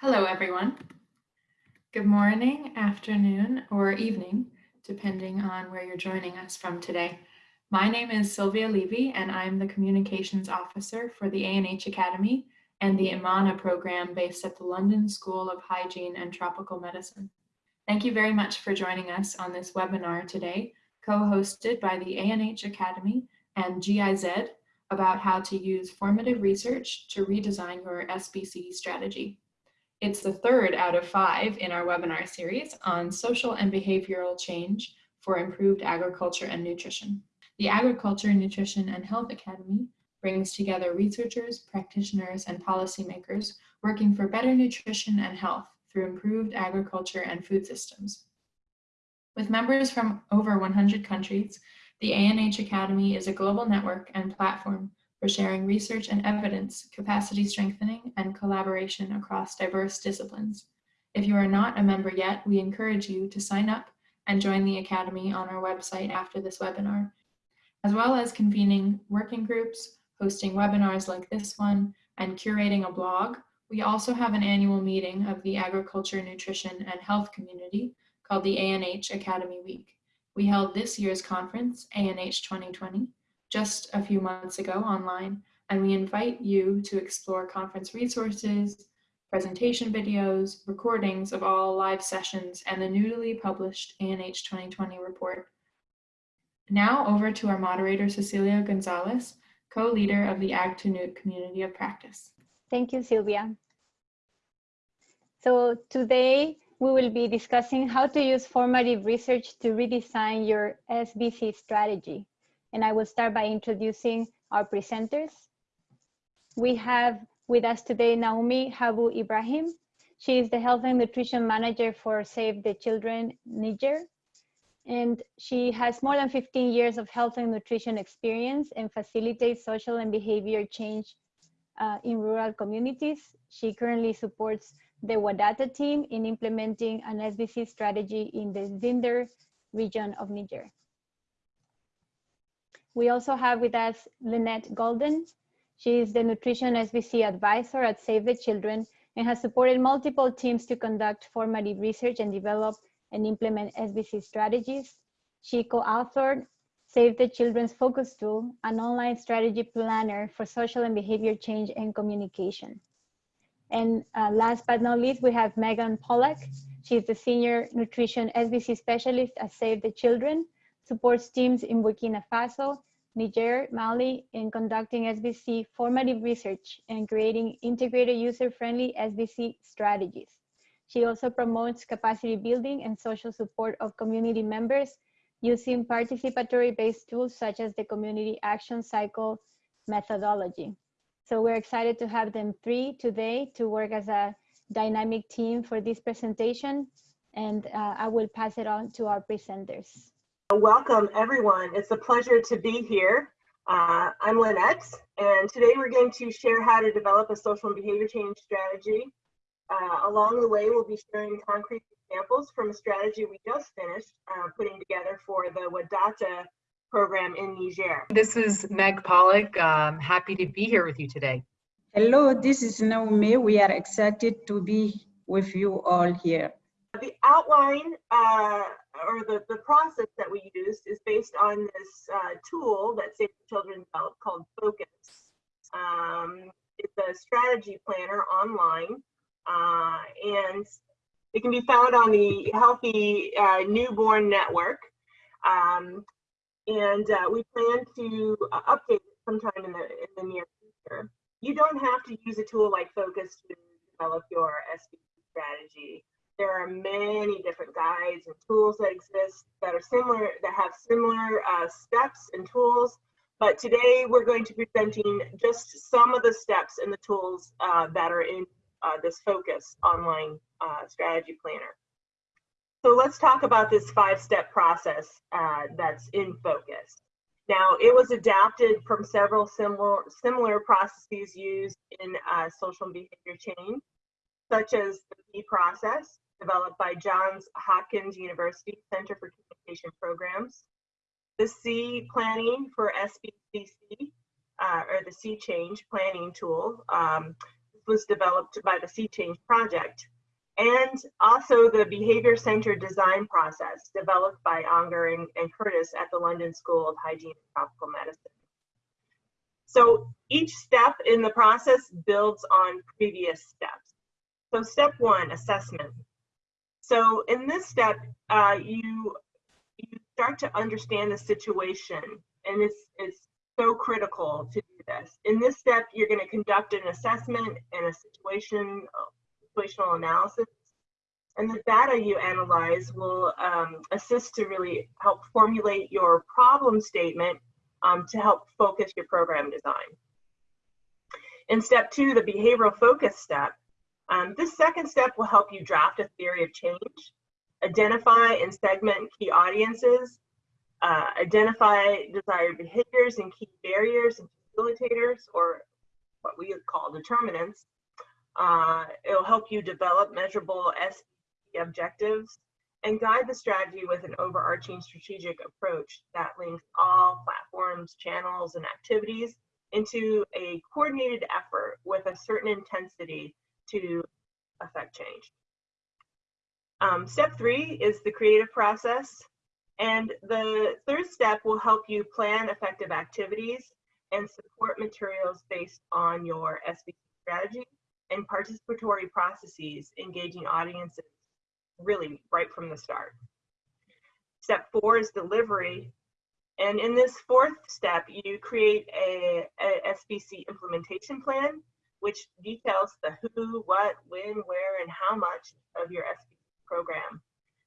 Hello, everyone. Good morning, afternoon, or evening, depending on where you're joining us from today. My name is Sylvia Levy, and I'm the Communications Officer for the ANH Academy and the IMMANA program based at the London School of Hygiene and Tropical Medicine. Thank you very much for joining us on this webinar today, co-hosted by the ANH Academy and GIZ about how to use formative research to redesign your SBC strategy. It's the third out of five in our webinar series on social and behavioral change for improved agriculture and nutrition. The Agriculture, Nutrition and Health Academy brings together researchers, practitioners, and policymakers working for better nutrition and health through improved agriculture and food systems. With members from over 100 countries, the ANH Academy is a global network and platform for sharing research and evidence, capacity strengthening, and collaboration across diverse disciplines. If you are not a member yet, we encourage you to sign up and join the Academy on our website after this webinar, as well as convening working groups, hosting webinars like this one, and curating a blog. We also have an annual meeting of the Agriculture, Nutrition, and Health community called the ANH Academy Week. We held this year's conference, ANH 2020, just a few months ago online, and we invite you to explore conference resources, presentation videos, recordings of all live sessions, and the newly published ANH 2020 report. Now over to our moderator, Cecilia Gonzalez, co-leader of the Ag2Nut community of practice. Thank you, Sylvia. So today we will be discussing how to use formative research to redesign your SBC strategy and I will start by introducing our presenters. We have with us today Naomi Habu Ibrahim. She is the Health and Nutrition Manager for Save the Children Niger. And she has more than 15 years of health and nutrition experience and facilitates social and behavior change uh, in rural communities. She currently supports the Wadata team in implementing an SBC strategy in the Zinder region of Niger. We also have with us Lynette Golden. She is the Nutrition SBC Advisor at Save the Children and has supported multiple teams to conduct formative research and develop and implement SBC strategies. She co-authored Save the Children's Focus Tool, an online strategy planner for social and behavior change and communication. And uh, last but not least, we have Megan Pollack. She's the Senior Nutrition SBC Specialist at Save the Children, supports teams in Burkina Faso Niger, Mali in conducting SBC formative research and creating integrated user-friendly SBC strategies. She also promotes capacity building and social support of community members using participatory-based tools such as the Community Action Cycle methodology. So we're excited to have them three today to work as a dynamic team for this presentation. And uh, I will pass it on to our presenters. Welcome everyone. It's a pleasure to be here. Uh, I'm Lynette, and today we're going to share how to develop a social and behavior change strategy. Uh, along the way, we'll be sharing concrete examples from a strategy we just finished uh, putting together for the Wadata program in Niger. This is Meg Pollock. I'm happy to be here with you today. Hello, this is Naomi. We are excited to be with you all here. The outline uh, or the, the process that we used is based on this uh, tool that Save the Children developed called Focus. Um, it's a strategy planner online, uh, and it can be found on the Healthy uh, Newborn Network. Um, and uh, we plan to uh, update it sometime in the, in the near future. You don't have to use a tool like Focus to develop your SBC strategy there are many different guides and tools that exist that are similar, that have similar uh, steps and tools. But today we're going to be presenting just some of the steps and the tools uh, that are in uh, this focus online uh, strategy planner. So let's talk about this five-step process uh, that's in focus. Now, it was adapted from several similar, similar processes used in uh, social behavior change, such as the P process, developed by Johns Hopkins University Center for Communication Programs. The C planning for SBCC, uh, or the C-Change planning tool, um, was developed by the C-Change Project, and also the behavior center design process developed by Aunger and, and Curtis at the London School of Hygiene and Tropical Medicine. So each step in the process builds on previous steps. So step one, assessment. So in this step, uh, you you start to understand the situation, and it's it's so critical to do this. In this step, you're going to conduct an assessment and a situation situational analysis, and the data you analyze will um, assist to really help formulate your problem statement um, to help focus your program design. In step two, the behavioral focus step, um, this second step will help you draft a theory of change, identify and segment key audiences, uh, identify desired behaviors and key barriers and facilitators, or what we call determinants. Uh, it'll help you develop measurable SBC objectives and guide the strategy with an overarching strategic approach that links all platforms, channels, and activities into a coordinated effort with a certain intensity to affect change. Um, step three is the creative process. And the third step will help you plan effective activities and support materials based on your SBC strategy and participatory processes engaging audiences really right from the start. Step four is delivery. And in this fourth step, you create a, a SBC implementation plan, which details the who, what, when, where, and how much of your SBC program.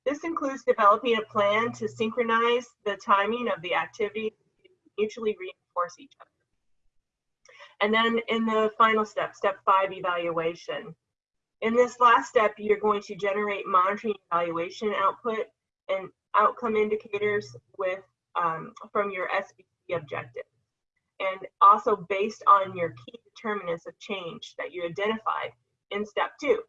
This includes developing a plan to synchronize the timing of the activities to mutually reinforce each other. And then in the final step, step five, evaluation. In this last step, you're going to generate monitoring evaluation output and outcome indicators with um, from your SBC objectives. And also based on your key determinants of change that you identified in step two.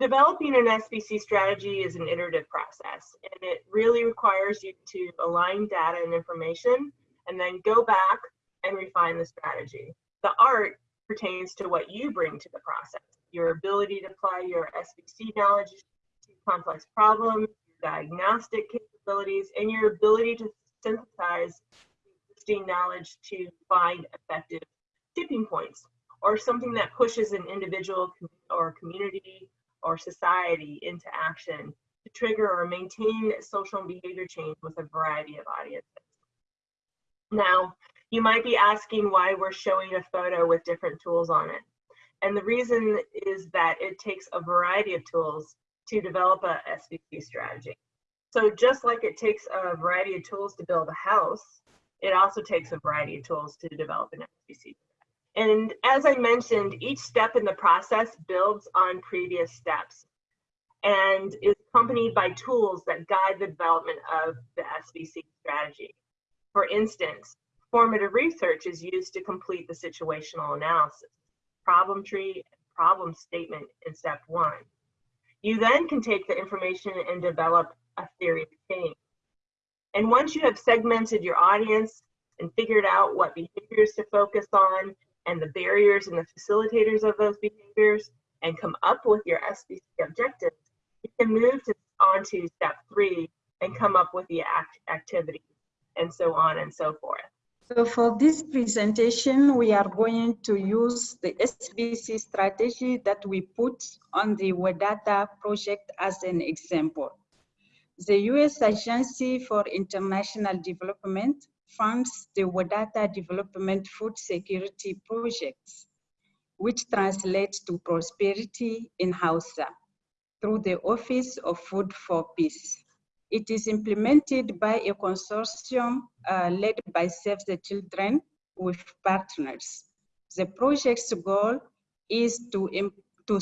Developing an SBC strategy is an iterative process, and it really requires you to align data and information and then go back and refine the strategy. The art pertains to what you bring to the process your ability to apply your SBC knowledge to complex problems, your diagnostic capabilities, and your ability to synthesize knowledge to find effective tipping points or something that pushes an individual or community or society into action to trigger or maintain social and behavior change with a variety of audiences. Now, you might be asking why we're showing a photo with different tools on it. And the reason is that it takes a variety of tools to develop a SBC strategy. So just like it takes a variety of tools to build a house, it also takes a variety of tools to develop an SBC. And as I mentioned, each step in the process builds on previous steps and is accompanied by tools that guide the development of the SBC strategy. For instance, formative research is used to complete the situational analysis problem tree, problem statement in step one. You then can take the information and develop a theory of change. And once you have segmented your audience and figured out what behaviors to focus on and the barriers and the facilitators of those behaviors and come up with your SBC objectives, you can move to, on to step three and come up with the act activity and so on and so forth. So for this presentation, we are going to use the SBC strategy that we put on the Wadata project as an example. The US Agency for International Development funds the Wadata Development Food Security Projects, which translates to prosperity in Hausa through the Office of Food for Peace. It is implemented by a consortium uh, led by Save the Children with partners. The project's goal is to, to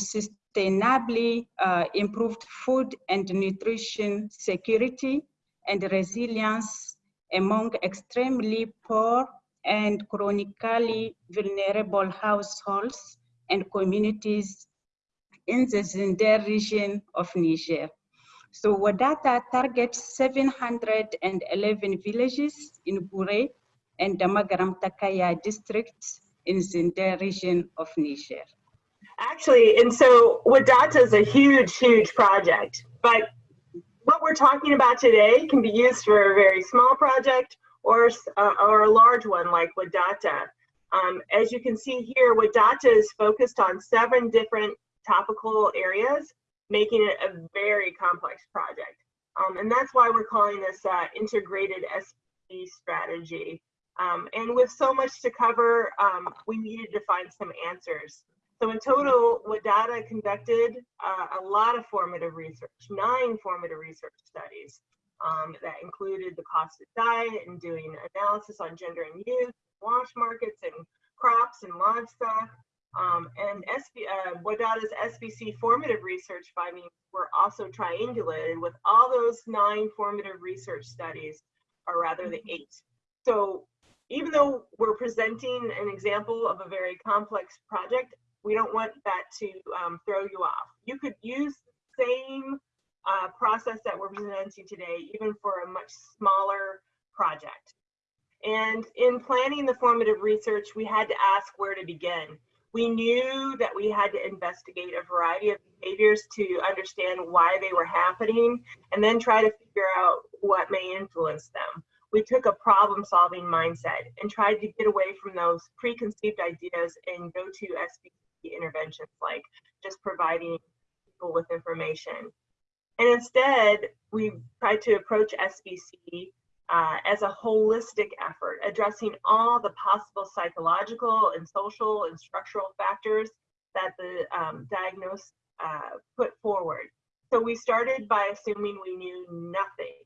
sustainably uh, improve food and nutrition security and resilience among extremely poor and chronically vulnerable households and communities in the Zinder region of Niger. So Wadata targets 711 villages in Bure and Damagaram Takaya districts in the Zinder region of Niger. Actually, and so Wadata is a huge, huge project, but what we're talking about today can be used for a very small project or, uh, or a large one like Wadata. Um, as you can see here, Wadata is focused on seven different topical areas, making it a very complex project. Um, and that's why we're calling this uh, integrated SP strategy. Um, and with so much to cover, um, we needed to find some answers. So in total, Wadata conducted uh, a lot of formative research, nine formative research studies um, that included the cost of diet and doing analysis on gender and youth, wash markets and crops and livestock. Um, and SB, uh, Wadata's SBC formative research findings were also triangulated with all those nine formative research studies, or rather the eight. So even though we're presenting an example of a very complex project, we don't want that to um, throw you off. You could use the same uh, process that we're presenting today, even for a much smaller project. And in planning the formative research, we had to ask where to begin. We knew that we had to investigate a variety of behaviors to understand why they were happening and then try to figure out what may influence them. We took a problem solving mindset and tried to get away from those preconceived ideas and go to SBC interventions like just providing people with information. And instead, we tried to approach SBC uh, as a holistic effort, addressing all the possible psychological and social and structural factors that the um, diagnosis uh, put forward. So we started by assuming we knew nothing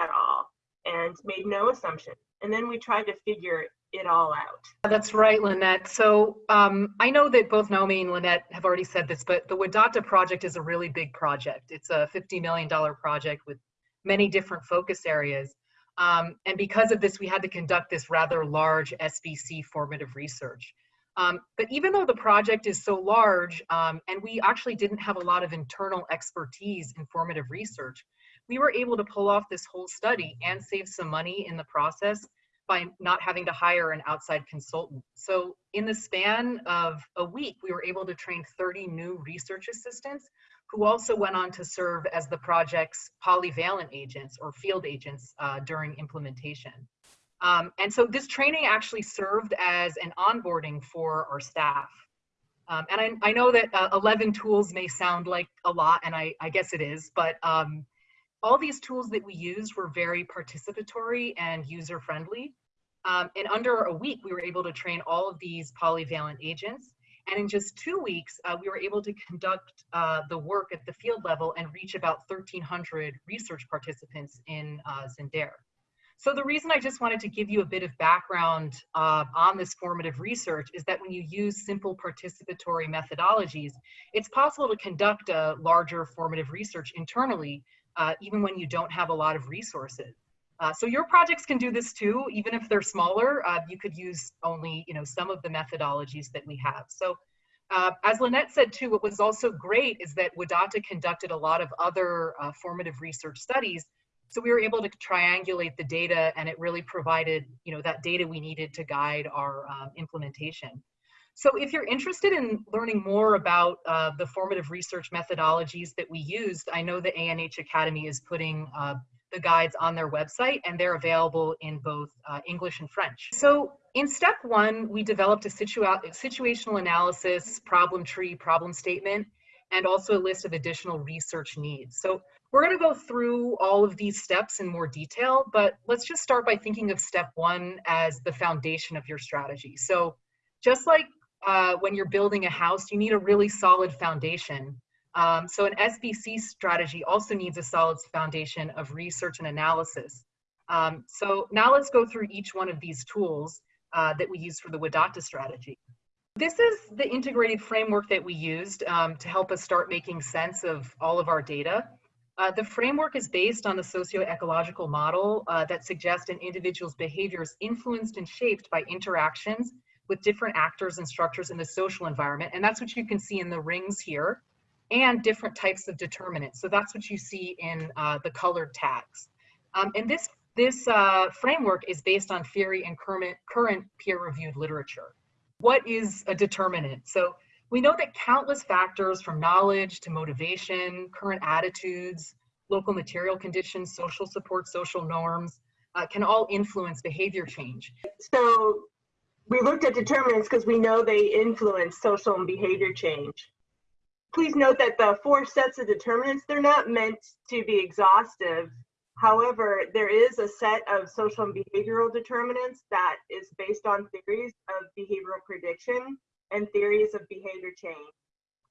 at all and made no assumption. And then we tried to figure it all out. That's right, Lynette. So um, I know that both Naomi and Lynette have already said this, but the Wadata project is a really big project. It's a $50 million project with many different focus areas. Um, and because of this, we had to conduct this rather large SBC formative research. Um, but even though the project is so large, um, and we actually didn't have a lot of internal expertise in formative research, we were able to pull off this whole study and save some money in the process by not having to hire an outside consultant. So in the span of a week, we were able to train 30 new research assistants who also went on to serve as the project's polyvalent agents or field agents uh, during implementation. Um, and so this training actually served as an onboarding for our staff. Um, and I, I, know that uh, 11 tools may sound like a lot, and I, I guess it is, but um, all these tools that we used were very participatory and user friendly. Um, in under a week, we were able to train all of these polyvalent agents. And in just two weeks, uh, we were able to conduct uh, the work at the field level and reach about 1,300 research participants in uh, Zinder. So the reason I just wanted to give you a bit of background uh, on this formative research is that when you use simple participatory methodologies, it's possible to conduct a larger formative research internally, uh, even when you don't have a lot of resources. Uh, so your projects can do this too, even if they're smaller. Uh, you could use only, you know, some of the methodologies that we have. So, uh, as Lynette said too, what was also great is that Wadata conducted a lot of other uh, formative research studies. So we were able to triangulate the data, and it really provided, you know, that data we needed to guide our um, implementation. So if you're interested in learning more about uh, the formative research methodologies that we used, I know the ANH Academy is putting uh, the guides on their website and they're available in both uh, English and French. So in step one, we developed a situa situational analysis, problem tree, problem statement, and also a list of additional research needs. So we're gonna go through all of these steps in more detail, but let's just start by thinking of step one as the foundation of your strategy. So just like uh, when you're building a house, you need a really solid foundation. Um, so an SBC strategy also needs a solid foundation of research and analysis. Um, so now let's go through each one of these tools uh, that we use for the Wadata strategy. This is the integrated framework that we used um, to help us start making sense of all of our data. Uh, the framework is based on the socio-ecological model uh, that suggests an individual's behavior is influenced and shaped by interactions with different actors and structures in the social environment. And that's what you can see in the rings here and different types of determinants. So that's what you see in uh, the colored tags. Um, and this, this uh, framework is based on theory and current, current peer-reviewed literature. What is a determinant? So We know that countless factors from knowledge to motivation, current attitudes, local material conditions, social support, social norms, uh, can all influence behavior change. So we looked at determinants because we know they influence social and behavior change. Please note that the four sets of determinants, they're not meant to be exhaustive. However, there is a set of social and behavioral determinants that is based on theories of behavioral prediction and theories of behavior change.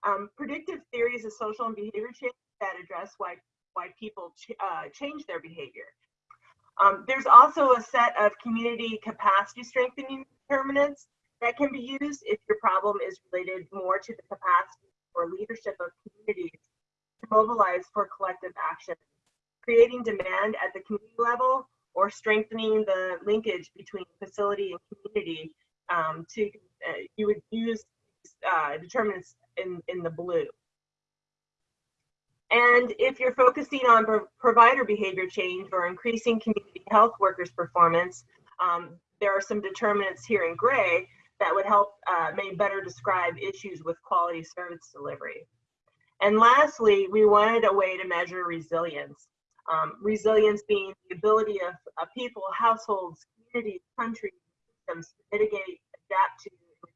Um, predictive theories of social and behavior change that address why, why people ch uh, change their behavior. Um, there's also a set of community capacity strengthening determinants that can be used if your problem is related more to the capacity or leadership of communities to mobilize for collective action, creating demand at the community level or strengthening the linkage between facility and community um, to, uh, you would use uh, determinants in, in the blue. And if you're focusing on pro provider behavior change or increasing community health workers' performance, um, there are some determinants here in gray that would help uh, may better describe issues with quality service delivery. And lastly, we wanted a way to measure resilience. Um, resilience being the ability of, of people, households, communities, countries, systems to mitigate, adapt to,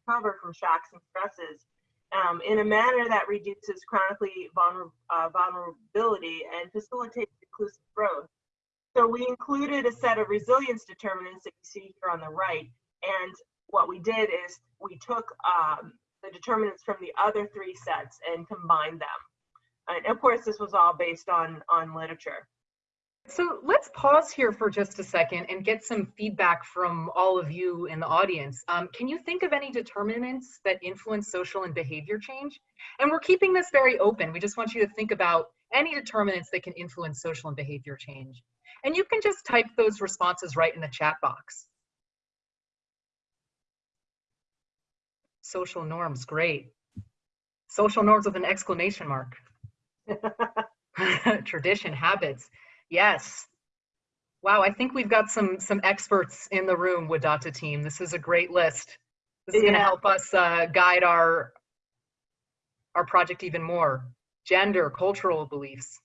recover from shocks and stresses um, in a manner that reduces chronically vulner uh, vulnerability and facilitates inclusive growth. So we included a set of resilience determinants that you see here on the right. And what we did is we took um, the determinants from the other three sets and combined them. And of course, this was all based on, on literature. So let's pause here for just a second and get some feedback from all of you in the audience. Um, can you think of any determinants that influence social and behavior change? And we're keeping this very open. We just want you to think about any determinants that can influence social and behavior change. And you can just type those responses right in the chat box. Social norms, great. Social norms with an exclamation mark. Tradition, habits. Yes. Wow, I think we've got some some experts in the room Wadata team. This is a great list. This is yeah. going to help us uh, guide our our project even more. Gender, cultural beliefs,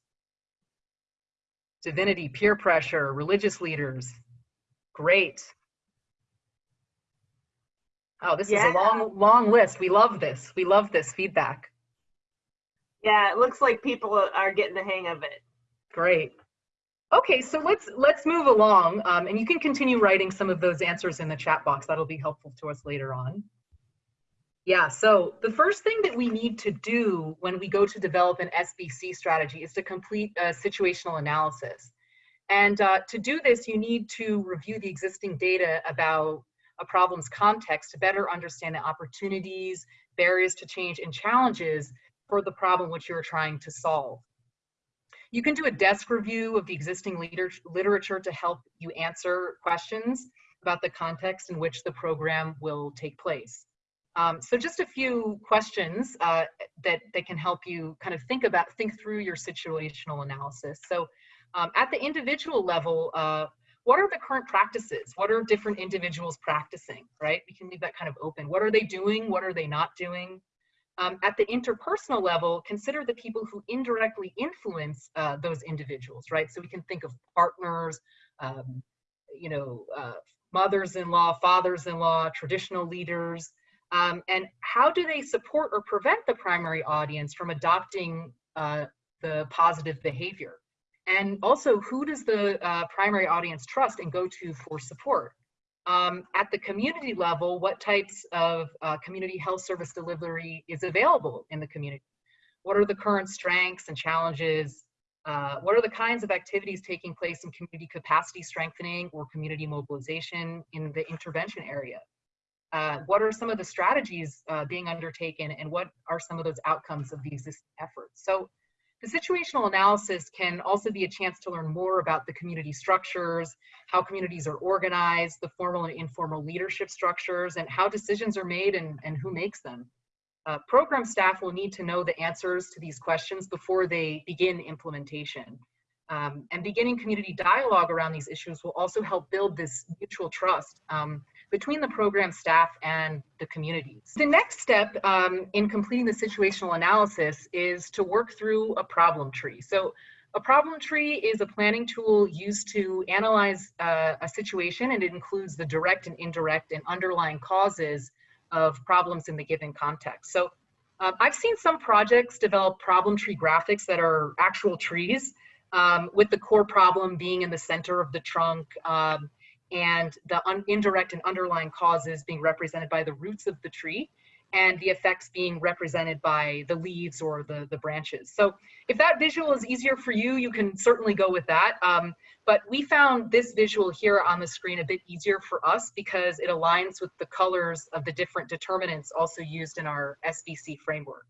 divinity, peer pressure, religious leaders. Great. Oh, this yeah. is a long, long list. We love this. We love this feedback. Yeah, it looks like people are getting the hang of it. Great. Okay, so let's let's move along, um, and you can continue writing some of those answers in the chat box. That'll be helpful to us later on. Yeah, so the first thing that we need to do when we go to develop an SBC strategy is to complete a situational analysis. And uh, to do this, you need to review the existing data about a problem's context to better understand the opportunities, barriers to change, and challenges for the problem which you're trying to solve. You can do a desk review of the existing liter literature to help you answer questions about the context in which the program will take place. Um, so just a few questions uh, that, that can help you kind of think about, think through your situational analysis. So um, at the individual level, uh, what are the current practices? What are different individuals practicing, right? We can leave that kind of open. What are they doing? What are they not doing? Um, at the interpersonal level, consider the people who indirectly influence uh, those individuals, right? So we can think of partners, um, you know, uh, mothers-in-law, fathers-in-law, traditional leaders, um, and how do they support or prevent the primary audience from adopting uh, the positive behavior? And also, who does the uh, primary audience trust and go to for support? Um, at the community level, what types of uh, community health service delivery is available in the community? What are the current strengths and challenges? Uh, what are the kinds of activities taking place in community capacity strengthening or community mobilization in the intervention area? Uh, what are some of the strategies uh, being undertaken and what are some of those outcomes of these efforts? So the situational analysis can also be a chance to learn more about the community structures, how communities are organized, the formal and informal leadership structures, and how decisions are made and, and who makes them. Uh, program staff will need to know the answers to these questions before they begin implementation. Um, and beginning community dialogue around these issues will also help build this mutual trust um, between the program staff and the communities. The next step um, in completing the situational analysis is to work through a problem tree. So a problem tree is a planning tool used to analyze uh, a situation and it includes the direct and indirect and underlying causes of problems in the given context. So uh, I've seen some projects develop problem tree graphics that are actual trees um, with the core problem being in the center of the trunk um, and the indirect and underlying causes being represented by the roots of the tree and the effects being represented by the leaves or the, the branches. So if that visual is easier for you, you can certainly go with that. Um, but we found this visual here on the screen a bit easier for us because it aligns with the colors of the different determinants also used in our SBC framework.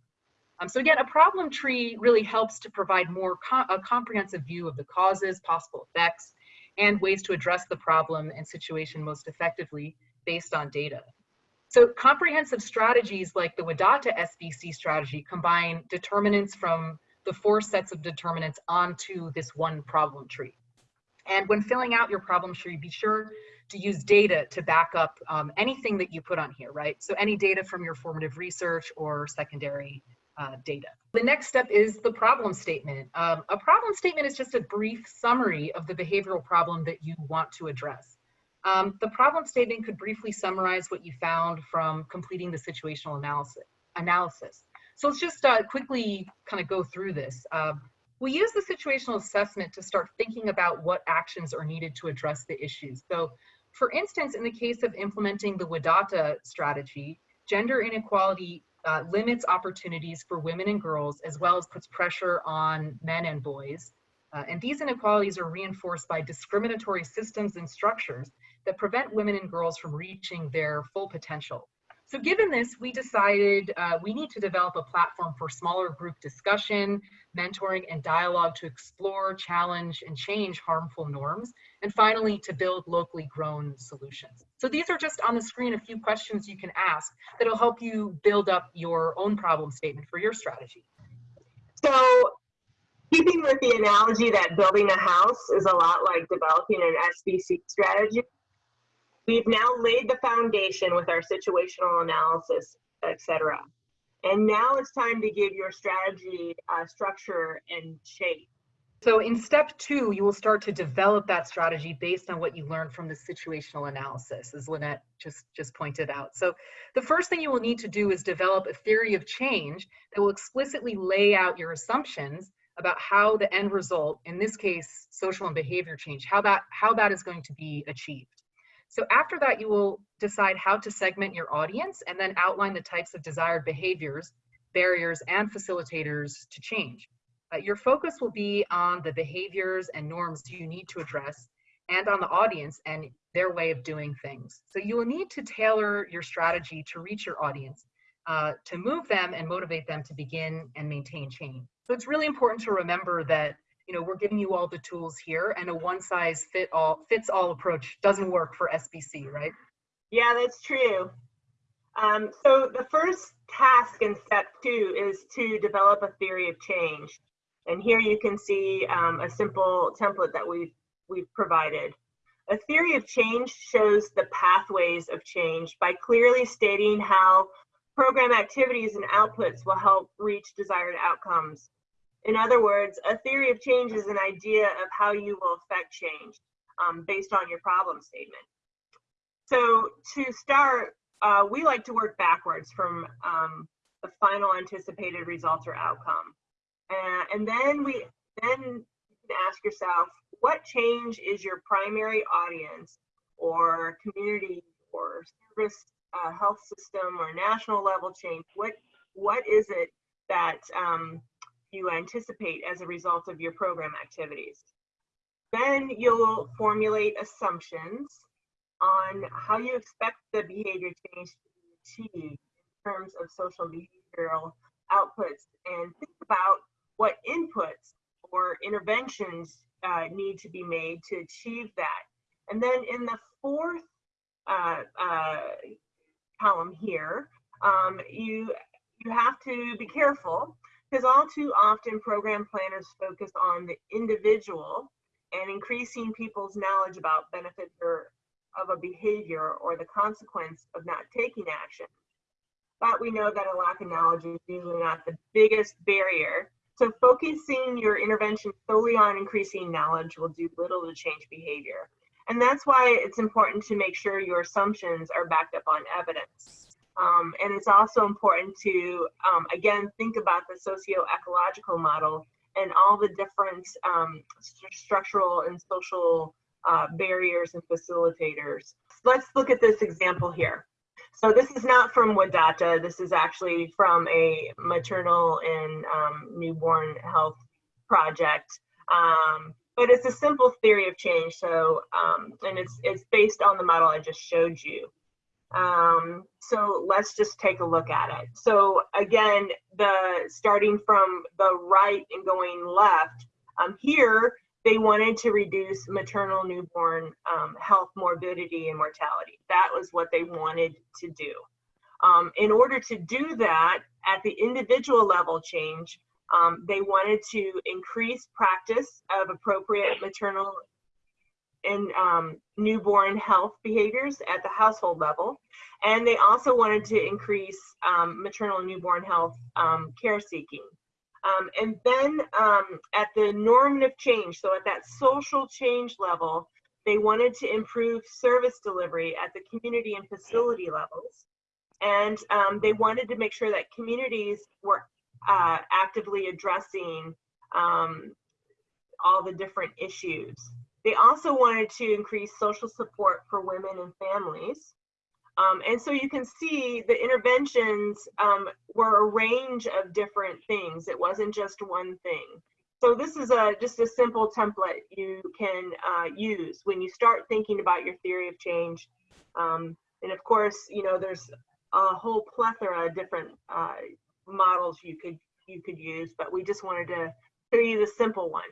Um, so again, a problem tree really helps to provide more co a comprehensive view of the causes, possible effects, and ways to address the problem and situation most effectively based on data. So comprehensive strategies like the Wadata SBC strategy combine determinants from the four sets of determinants onto this one problem tree. And when filling out your problem tree, be sure to use data to back up um, anything that you put on here, right? So any data from your formative research or secondary uh, data. The next step is the problem statement. Um, a problem statement is just a brief summary of the behavioral problem that you want to address. Um, the problem statement could briefly summarize what you found from completing the situational analysis. analysis. So let's just uh, quickly kind of go through this. Uh, we use the situational assessment to start thinking about what actions are needed to address the issues. So for instance, in the case of implementing the Wadata strategy, gender inequality uh, limits opportunities for women and girls, as well as puts pressure on men and boys. Uh, and these inequalities are reinforced by discriminatory systems and structures that prevent women and girls from reaching their full potential. So given this, we decided uh, we need to develop a platform for smaller group discussion, mentoring, and dialogue to explore, challenge, and change harmful norms. And finally, to build locally grown solutions. So these are just on the screen a few questions you can ask that'll help you build up your own problem statement for your strategy. So keeping with the analogy that building a house is a lot like developing an SBC strategy, We've now laid the foundation with our situational analysis, etc. And now it's time to give your strategy uh, structure and shape. So in step two, you will start to develop that strategy based on what you learned from the situational analysis, as Lynette just, just pointed out. So the first thing you will need to do is develop a theory of change that will explicitly lay out your assumptions about how the end result, in this case, social and behavior change, how that, how that is going to be achieved. So after that, you will decide how to segment your audience and then outline the types of desired behaviors, barriers, and facilitators to change. Uh, your focus will be on the behaviors and norms you need to address and on the audience and their way of doing things. So you will need to tailor your strategy to reach your audience, uh, to move them and motivate them to begin and maintain change. So it's really important to remember that you know, we're giving you all the tools here and a one size fit all fits all approach doesn't work for SBC, right? Yeah, that's true. Um, so the first task in step two is to develop a theory of change. And here you can see um, a simple template that we've, we've provided. A theory of change shows the pathways of change by clearly stating how program activities and outputs will help reach desired outcomes. In other words, a theory of change is an idea of how you will affect change um, based on your problem statement. So to start, uh, we like to work backwards from um, the final anticipated results or outcome. Uh, and then we then you can ask yourself, what change is your primary audience or community or service uh, health system or national level change? What what is it that um, you anticipate as a result of your program activities. Then you'll formulate assumptions on how you expect the behavior change to be achieved in terms of social behavioral outputs and think about what inputs or interventions uh, need to be made to achieve that. And then in the fourth uh, uh, column here, um, you, you have to be careful because all too often program planners focus on the individual and increasing people's knowledge about benefits or of a behavior or the consequence of not taking action. But we know that a lack of knowledge is usually not the biggest barrier. So focusing your intervention solely on increasing knowledge will do little to change behavior. And that's why it's important to make sure your assumptions are backed up on evidence. Um, and it's also important to, um, again, think about the socio-ecological model and all the different um, st structural and social uh, barriers and facilitators. Let's look at this example here. So this is not from Wadata. This is actually from a maternal and um, newborn health project. Um, but it's a simple theory of change. So, um, and it's, it's based on the model I just showed you. Um, so let's just take a look at it. So again, the starting from the right and going left, um, here they wanted to reduce maternal newborn um, health morbidity and mortality. That was what they wanted to do. Um, in order to do that at the individual level change, um, they wanted to increase practice of appropriate maternal and um, newborn health behaviors at the household level. And they also wanted to increase um, maternal and newborn health um, care seeking. Um, and then um, at the normative change, so at that social change level, they wanted to improve service delivery at the community and facility levels. And they wanted to make sure that communities were uh, actively addressing all the different issues. They also wanted to increase social support for women and families. Um, and so you can see the interventions um, were a range of different things. It wasn't just one thing. So this is a just a simple template you can uh, use when you start thinking about your theory of change. Um, and of course, you know, there's a whole plethora of different uh, models you could you could use, but we just wanted to show you the simple one.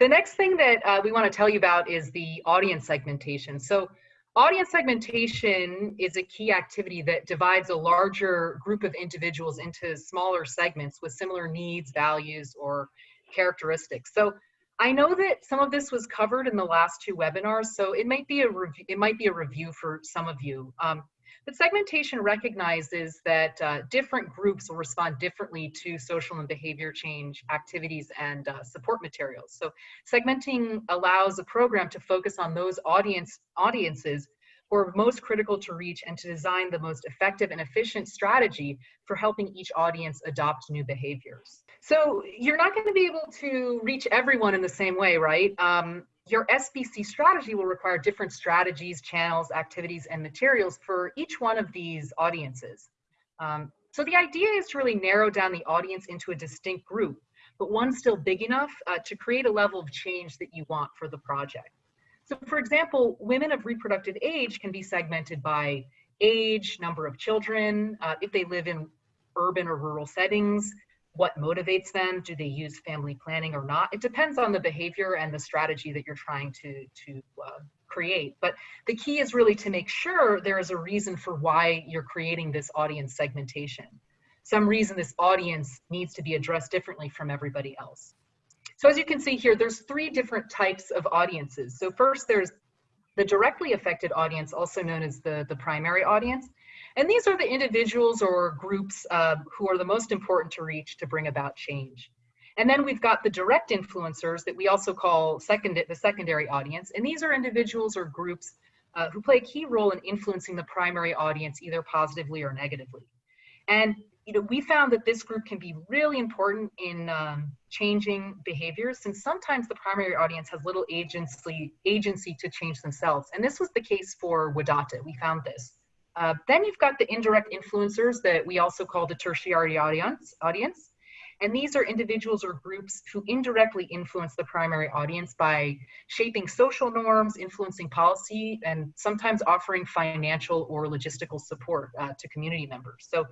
The next thing that uh, we want to tell you about is the audience segmentation. So audience segmentation is a key activity that divides a larger group of individuals into smaller segments with similar needs, values, or characteristics. So I know that some of this was covered in the last two webinars, so it might be a review, it might be a review for some of you. Um, but segmentation recognizes that uh, different groups will respond differently to social and behavior change activities and uh, support materials. So segmenting allows a program to focus on those audience audiences who are most critical to reach and to design the most effective and efficient strategy for helping each audience adopt new behaviors. So you're not going to be able to reach everyone in the same way, right? Um, your SBC strategy will require different strategies, channels, activities, and materials for each one of these audiences. Um, so the idea is to really narrow down the audience into a distinct group, but one still big enough uh, to create a level of change that you want for the project. So for example, women of reproductive age can be segmented by age, number of children, uh, if they live in urban or rural settings, what motivates them do they use family planning or not? It depends on the behavior and the strategy that you're trying to to uh, create. But the key is really to make sure there is a reason for why you're creating this audience segmentation. Some reason this audience needs to be addressed differently from everybody else. So as you can see here there's three different types of audiences. So first there's the directly affected audience also known as the the primary audience and these are the individuals or groups uh, who are the most important to reach to bring about change. And then we've got the direct influencers that we also call second, the secondary audience. And these are individuals or groups uh, who play a key role in influencing the primary audience either positively or negatively. And you know, we found that this group can be really important in um, changing behaviors since sometimes the primary audience has little agency, agency to change themselves. And this was the case for Wadata. We found this. Uh, then you've got the indirect influencers that we also call the tertiary audience, audience. And these are individuals or groups who indirectly influence the primary audience by shaping social norms, influencing policy, and sometimes offering financial or logistical support uh, to community members. So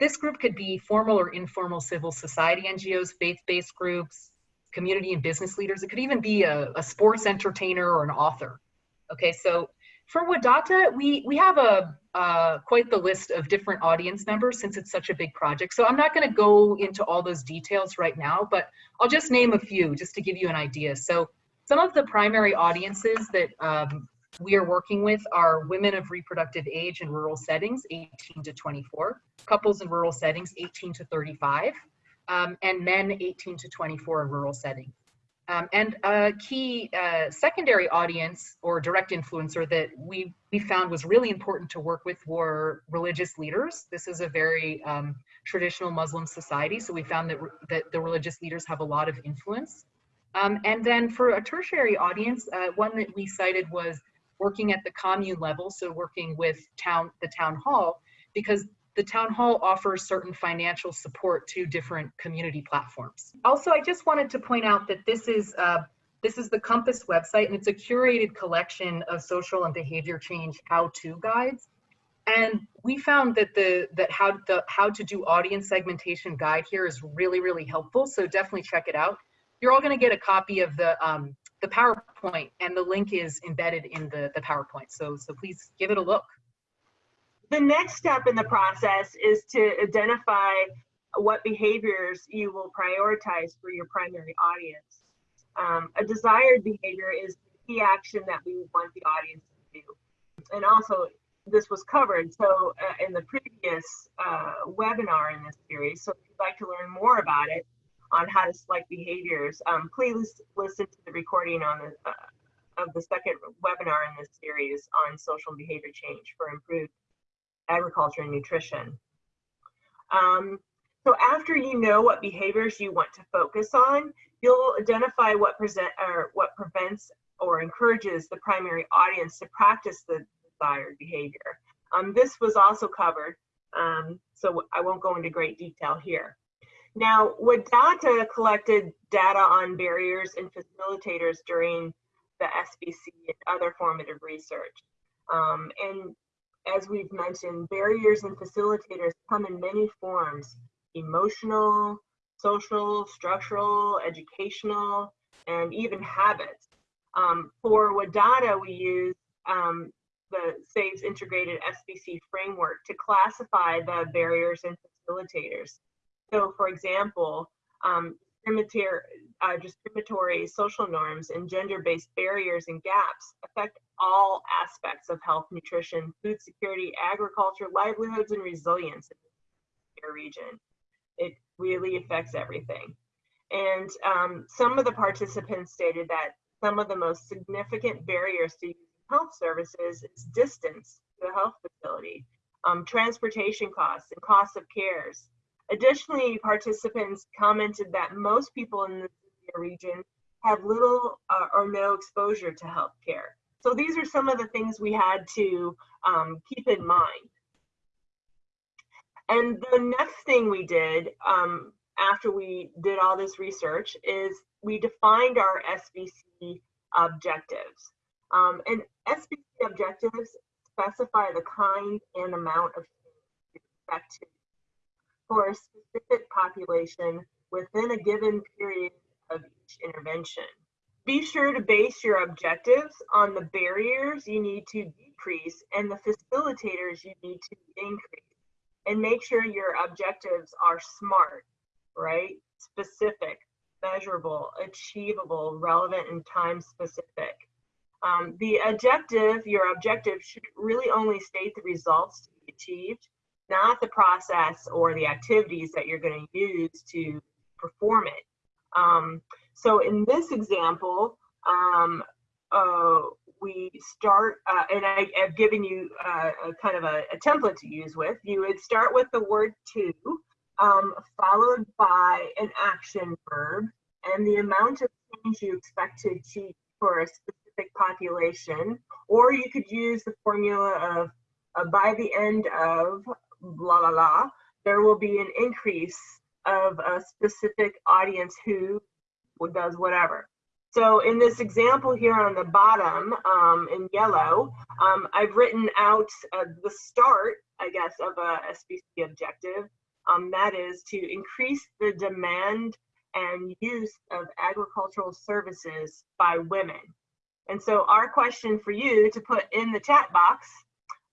this group could be formal or informal civil society NGOs, faith-based groups, community and business leaders. It could even be a, a sports entertainer or an author. Okay, so for Wadata, we, we have a uh, quite the list of different audience members since it's such a big project. So I'm not going to go into all those details right now, but I'll just name a few just to give you an idea. So some of the primary audiences that um, we are working with are women of reproductive age in rural settings, 18 to 24, couples in rural settings, 18 to 35, um, and men 18 to 24 in rural settings. Um, and a key uh, secondary audience or direct influencer that we, we found was really important to work with were religious leaders. This is a very um, traditional Muslim society, so we found that, that the religious leaders have a lot of influence. Um, and then for a tertiary audience, uh, one that we cited was working at the commune level, so working with town, the town hall, because the town hall offers certain financial support to different community platforms. Also, I just wanted to point out that this is uh, this is the Compass website, and it's a curated collection of social and behavior change how-to guides. And we found that the that how the how to do audience segmentation guide here is really really helpful. So definitely check it out. You're all going to get a copy of the um, the PowerPoint, and the link is embedded in the the PowerPoint. So so please give it a look. The next step in the process is to identify what behaviors you will prioritize for your primary audience. Um, a desired behavior is the key action that we want the audience to do. And also, this was covered so uh, in the previous uh, webinar in this series. So if you'd like to learn more about it on how to select behaviors, um, please listen to the recording on the, uh, of the second webinar in this series on social behavior change for improved agriculture and nutrition. Um, so after you know what behaviors you want to focus on, you'll identify what present or what prevents or encourages the primary audience to practice the desired behavior. Um, this was also covered, um, so I won't go into great detail here. Now, Wadata collected data on barriers and facilitators during the SBC and other formative research. Um, and as we've mentioned, barriers and facilitators come in many forms, emotional, social, structural, educational, and even habits. Um, for Wadata, we use um, the SAVES integrated SBC framework to classify the barriers and facilitators. So for example, um, uh, discriminatory social norms and gender-based barriers and gaps affect all aspects of health, nutrition, food security, agriculture, livelihoods, and resilience in the region. It really affects everything. And um, some of the participants stated that some of the most significant barriers to health services is distance to the health facility, um, transportation costs, and cost of cares. Additionally, participants commented that most people in the region have little uh, or no exposure to healthcare. So these are some of the things we had to um, keep in mind. And the next thing we did um, after we did all this research is we defined our SBC objectives. Um, and SBC objectives specify the kind and amount of expect for a specific population within a given period of each intervention. Be sure to base your objectives on the barriers you need to decrease and the facilitators you need to increase. And make sure your objectives are SMART, right? Specific, measurable, achievable, relevant, and time specific. Um, the objective, your objective should really only state the results to be achieved, not the process or the activities that you're going to use to perform it. Um, so in this example, um, uh, we start, uh, and I, have given you uh, a kind of a, a, template to use with. You would start with the word to, um, followed by an action verb, and the amount of change you expect to achieve for a specific population, or you could use the formula of uh, by the end of blah, blah, blah, there will be an increase of a specific audience who does whatever. So in this example here on the bottom um, in yellow, um, I've written out uh, the start, I guess, of a SBC objective. Um, that is to increase the demand and use of agricultural services by women. And so our question for you to put in the chat box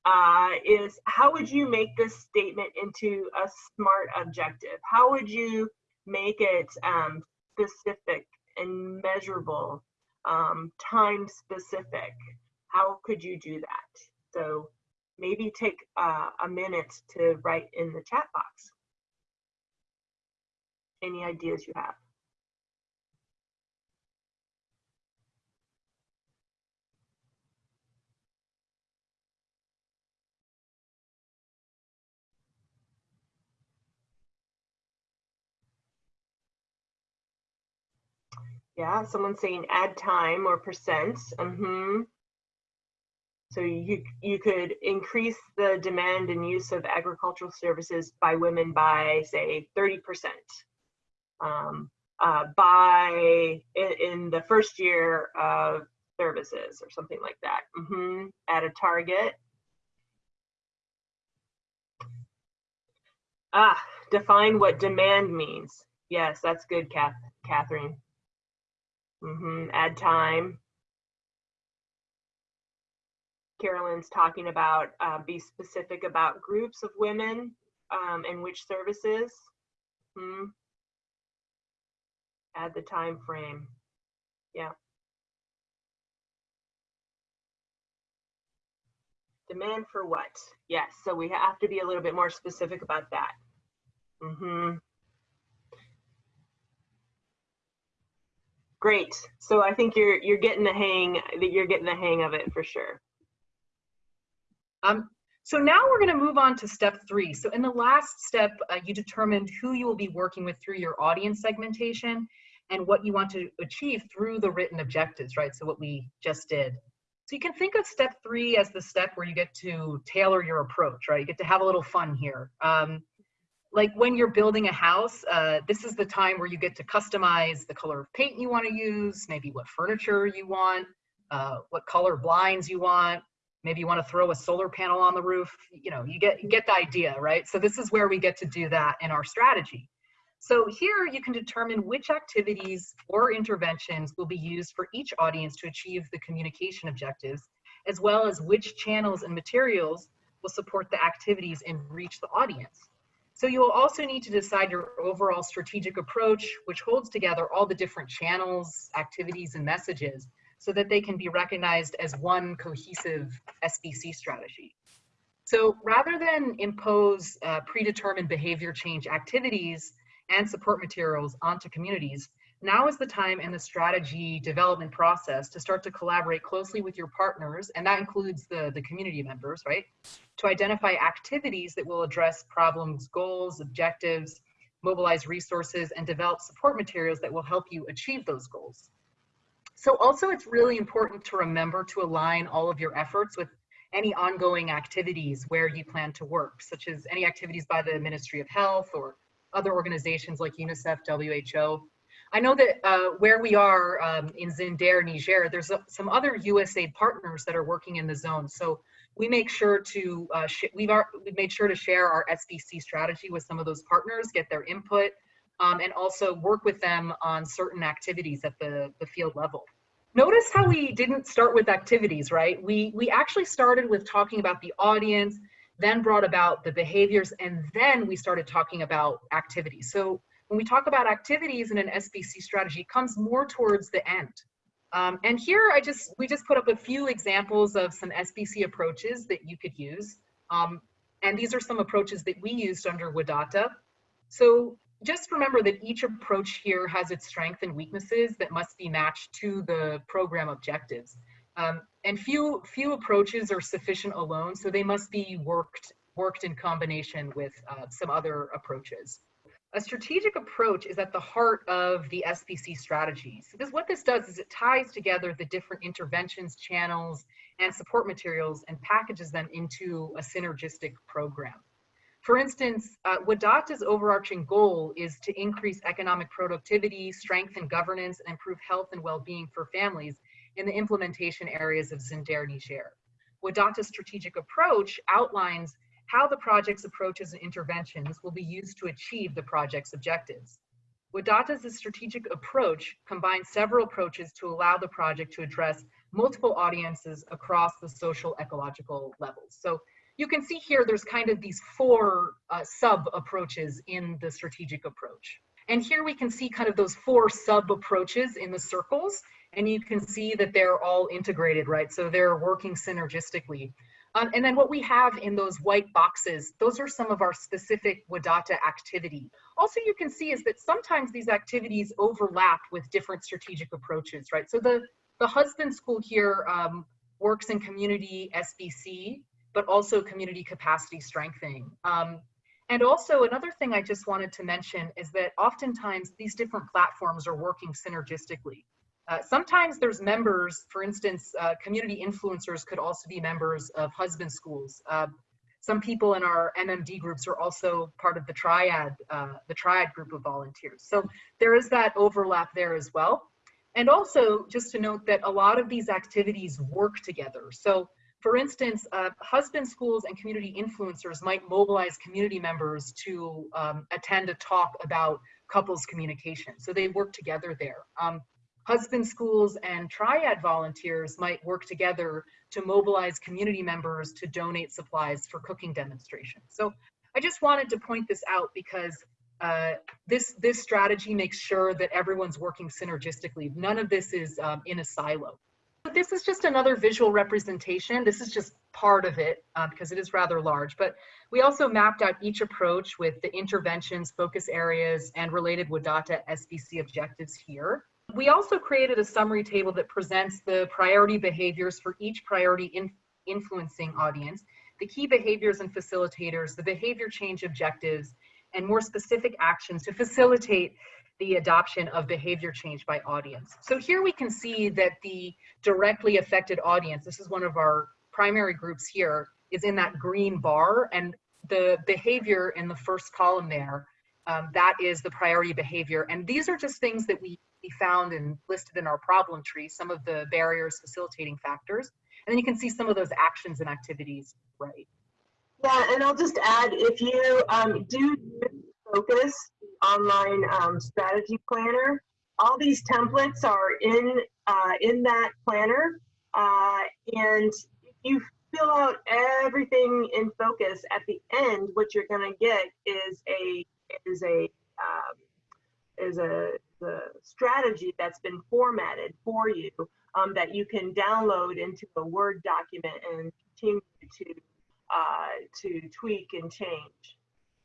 uh, is how would you make this statement into a SMART objective? How would you make it um, specific and measurable, um, time specific, how could you do that? So maybe take uh, a minute to write in the chat box. Any ideas you have? Yeah, someone's saying add time or percents. Mm-hmm. So you you could increase the demand and use of agricultural services by women by say 30%. Um, uh, by in, in, the first year of services or something like that. Mm-hmm. At a target. Ah, define what demand means. Yes, that's good, Kath, Catherine. Mm-hmm. Add time. Carolyn's talking about uh, be specific about groups of women um, and which services. Hmm. Add the time frame. Yeah. Demand for what? Yes, so we have to be a little bit more specific about that. Mm-hmm. Great. So I think you're you're getting the hang that you're getting the hang of it for sure. Um, so now we're going to move on to step three. So in the last step, uh, you determined who you will be working with through your audience segmentation and what you want to achieve through the written objectives, right? So what we just did. So you can think of step three as the step where you get to tailor your approach, right? You get to have a little fun here. Um, like when you're building a house, uh, this is the time where you get to customize the color of paint you want to use, maybe what furniture you want, uh, what color blinds you want, maybe you want to throw a solar panel on the roof you know you get you get the idea right? So this is where we get to do that in our strategy. So here you can determine which activities or interventions will be used for each audience to achieve the communication objectives as well as which channels and materials will support the activities and reach the audience so you will also need to decide your overall strategic approach which holds together all the different channels activities and messages so that they can be recognized as one cohesive SBC strategy. So rather than impose uh, predetermined behavior change activities and support materials onto communities, now is the time in the strategy development process to start to collaborate closely with your partners, and that includes the, the community members, right? To identify activities that will address problems, goals, objectives, mobilize resources, and develop support materials that will help you achieve those goals. So also it's really important to remember to align all of your efforts with any ongoing activities where you plan to work, such as any activities by the Ministry of Health or other organizations like UNICEF, WHO. I know that uh, where we are um, in Zinder, Niger, there's a, some other USAID partners that are working in the zone. So we make sure to, uh, we've, we've made sure to share our SBC strategy with some of those partners, get their input, um, and also work with them on certain activities at the, the field level. Notice how we didn't start with activities, right? We, we actually started with talking about the audience, then brought about the behaviors, and then we started talking about activities. So when we talk about activities in an SBC strategy, comes more towards the end. Um, and here I just, we just put up a few examples of some SBC approaches that you could use. Um, and these are some approaches that we used under Wadata. So just remember that each approach here has its strengths and weaknesses that must be matched to the program objectives. Um, and few, few approaches are sufficient alone, so they must be worked, worked in combination with uh, some other approaches. A strategic approach is at the heart of the SBC strategy. So this, what this does is it ties together the different interventions, channels, and support materials and packages them into a synergistic program. For instance, uh, overarching goal is to increase economic productivity, strengthen governance, and improve health and well-being for families in the implementation areas of Zinder Niger. Wadata's strategic approach outlines how the project's approaches and interventions will be used to achieve the project's objectives. Wadata's strategic approach combines several approaches to allow the project to address multiple audiences across the social ecological levels. So you can see here there's kind of these four uh, sub approaches in the strategic approach. And here we can see kind of those four sub approaches in the circles, and you can see that they're all integrated, right? So they're working synergistically. Um, and then what we have in those white boxes, those are some of our specific Wadata activity. Also, you can see is that sometimes these activities overlap with different strategic approaches, right? So the, the husband school here um, works in community SBC, but also community capacity strengthening. Um, and also another thing I just wanted to mention is that oftentimes these different platforms are working synergistically. Uh, sometimes there's members, for instance, uh, community influencers could also be members of husband schools. Uh, some people in our MMD groups are also part of the triad, uh, the triad group of volunteers. So there is that overlap there as well. And also just to note that a lot of these activities work together. So for instance, uh, husband schools and community influencers might mobilize community members to um, attend a talk about couples communication. So they work together there. Um, husband schools and triad volunteers might work together to mobilize community members to donate supplies for cooking demonstrations. So I just wanted to point this out because uh, this, this strategy makes sure that everyone's working synergistically. None of this is um, in a silo. But this is just another visual representation. This is just part of it uh, because it is rather large. But we also mapped out each approach with the interventions, focus areas, and related Wadata SBC objectives here. We also created a summary table that presents the priority behaviors for each priority in influencing audience, the key behaviors and facilitators, the behavior change objectives, and more specific actions to facilitate the adoption of behavior change by audience. So here we can see that the directly affected audience, this is one of our primary groups here, is in that green bar and the behavior in the first column there, um, that is the priority behavior. And these are just things that we, found and listed in our problem tree, some of the barriers facilitating factors. And then you can see some of those actions and activities, right? Yeah, and I'll just add, if you um, do focus online um, strategy planner, all these templates are in uh, in that planner, uh, and if you fill out everything in focus at the end, what you're going to get is a is a um, is a the strategy that's been formatted for you um, that you can download into a Word document and continue to uh, to tweak and change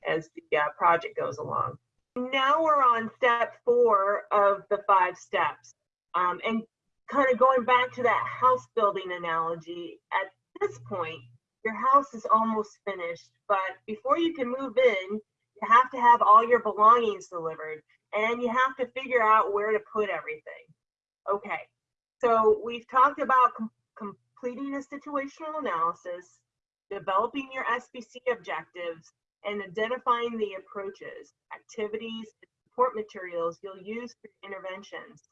as the uh, project goes along. Now we're on step four of the five steps. Um, and kind of going back to that house building analogy, at this point, your house is almost finished, but before you can move in, have to have all your belongings delivered and you have to figure out where to put everything. Okay, so we've talked about com completing a situational analysis, developing your SBC objectives, and identifying the approaches, activities, and support materials you'll use for interventions.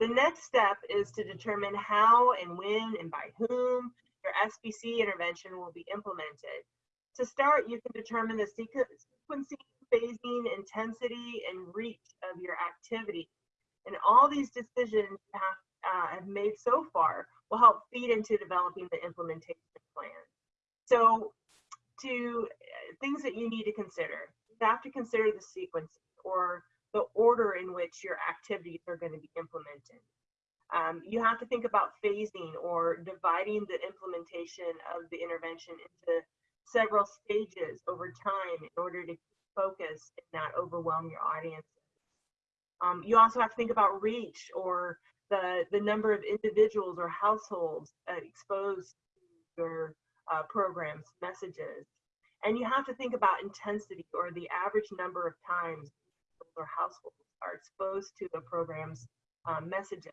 The next step is to determine how and when and by whom your SBC intervention will be implemented. To start, you can determine the sequencing, phasing, intensity, and reach of your activity. And all these decisions you have, uh, have made so far will help feed into developing the implementation plan. So to uh, things that you need to consider. You have to consider the sequence or the order in which your activities are going to be implemented. Um, you have to think about phasing or dividing the implementation of the intervention into several stages over time in order to focus and not overwhelm your audience. Um, you also have to think about reach or the, the number of individuals or households uh, exposed to your uh, programs, messages. And you have to think about intensity or the average number of times or households are exposed to the program's um, messages.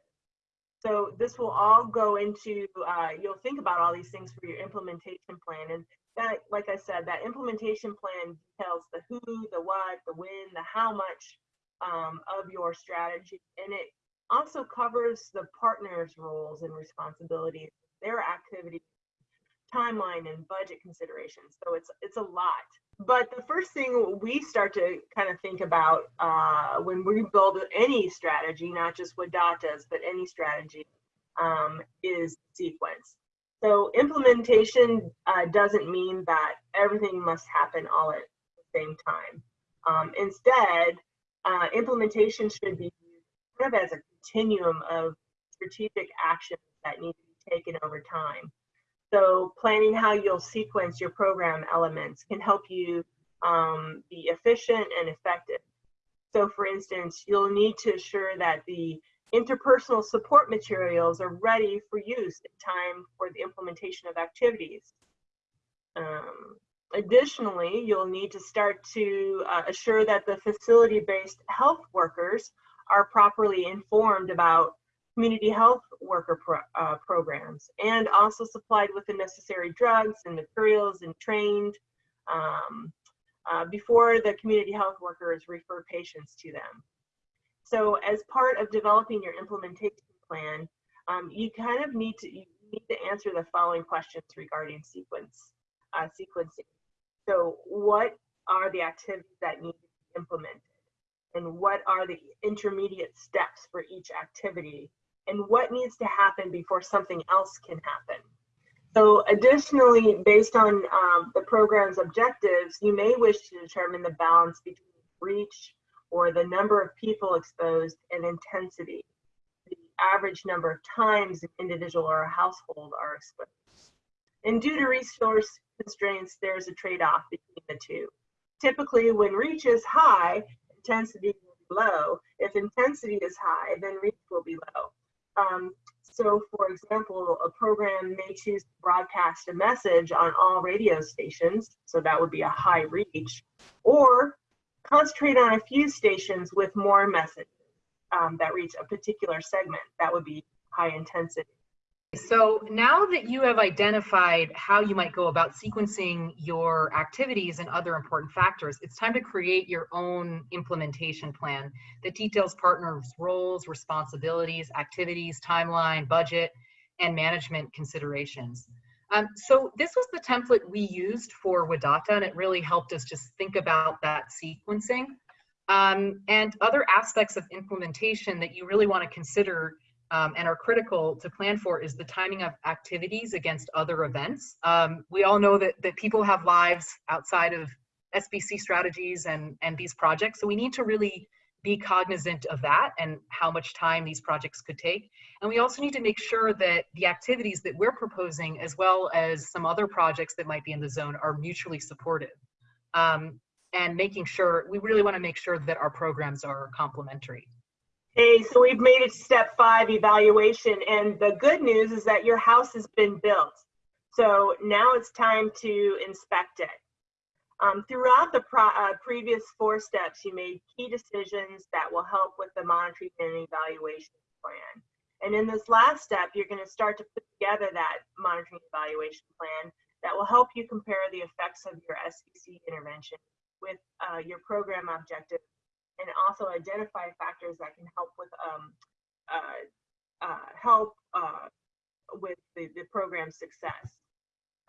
So this will all go into, uh, you'll think about all these things for your implementation plan. And that, like I said, that implementation plan details the who, the what, the when, the how much um, of your strategy. And it also covers the partner's roles and responsibilities, their activities timeline and budget considerations. So it's it's a lot. But the first thing we start to kind of think about uh, when we build any strategy, not just what Wadata's, but any strategy, um, is sequence. So implementation uh, doesn't mean that everything must happen all at the same time. Um, instead, uh, implementation should be kind of as a continuum of strategic actions that need to be taken over time. So planning how you'll sequence your program elements can help you um, be efficient and effective. So for instance, you'll need to ensure that the interpersonal support materials are ready for use in time for the implementation of activities. Um, additionally, you'll need to start to uh, assure that the facility-based health workers are properly informed about community health worker pro uh, programs and also supplied with the necessary drugs and materials and trained um, uh, before the community health workers refer patients to them. So as part of developing your implementation plan, um, you kind of need to, need to answer the following questions regarding sequence, uh, sequencing. So what are the activities that need to be implemented? And what are the intermediate steps for each activity? And what needs to happen before something else can happen? So additionally, based on um, the program's objectives, you may wish to determine the balance between reach or the number of people exposed and intensity, the average number of times an individual or a household are exposed. And due to resource constraints, there's a trade-off between the two. Typically, when reach is high, intensity will be low. If intensity is high, then reach will be low. Um, so for example, a program may choose to broadcast a message on all radio stations, so that would be a high reach, or concentrate on a few stations with more messages um, that reach a particular segment, that would be high intensity. So now that you have identified how you might go about sequencing your activities and other important factors, it's time to create your own implementation plan that details partners' roles, responsibilities, activities, timeline, budget, and management considerations. Um, so this was the template we used for Wadata, and it really helped us just think about that sequencing. Um, and other aspects of implementation that you really want to consider um, and are critical to plan for is the timing of activities against other events. Um, we all know that, that people have lives outside of SBC strategies and, and these projects, so we need to really be cognizant of that and how much time these projects could take. And we also need to make sure that the activities that we're proposing, as well as some other projects that might be in the zone, are mutually supportive. Um, and making sure, we really want to make sure that our programs are complementary. Hey, so we've made it to step five evaluation, and the good news is that your house has been built. So now it's time to inspect it. Um, throughout the uh, previous four steps, you made key decisions that will help with the monitoring and evaluation plan. And in this last step, you're going to start to put together that monitoring evaluation plan that will help you compare the effects of your SBC intervention with uh, your program objectives and also identify factors that can help with um, uh, uh, help uh, with the, the program's success.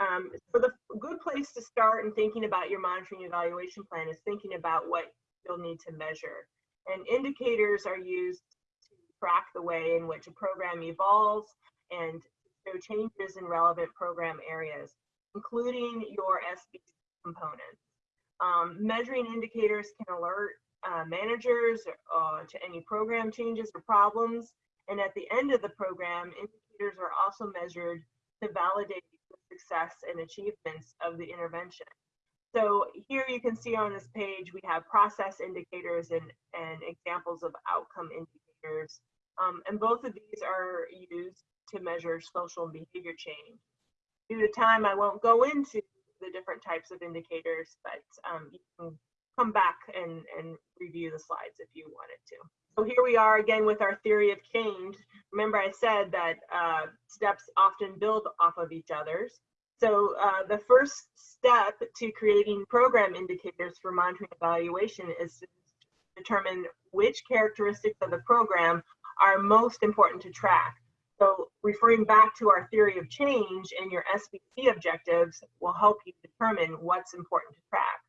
Um, so the good place to start in thinking about your monitoring evaluation plan is thinking about what you'll need to measure. And indicators are used to track the way in which a program evolves and show changes in relevant program areas, including your SBC components. Um, measuring indicators can alert uh, managers uh, to any program changes or problems. And at the end of the program, indicators are also measured to validate success and achievements of the intervention. So here you can see on this page, we have process indicators and, and examples of outcome indicators. Um, and both of these are used to measure social and behavior change. Due to time, I won't go into the different types of indicators, but um, you can come back and, and review the slides if you wanted to. So here we are again with our theory of change. Remember I said that uh, steps often build off of each other's. So uh, the first step to creating program indicators for monitoring evaluation is to determine which characteristics of the program are most important to track. So referring back to our theory of change and your SBC objectives will help you determine what's important to track.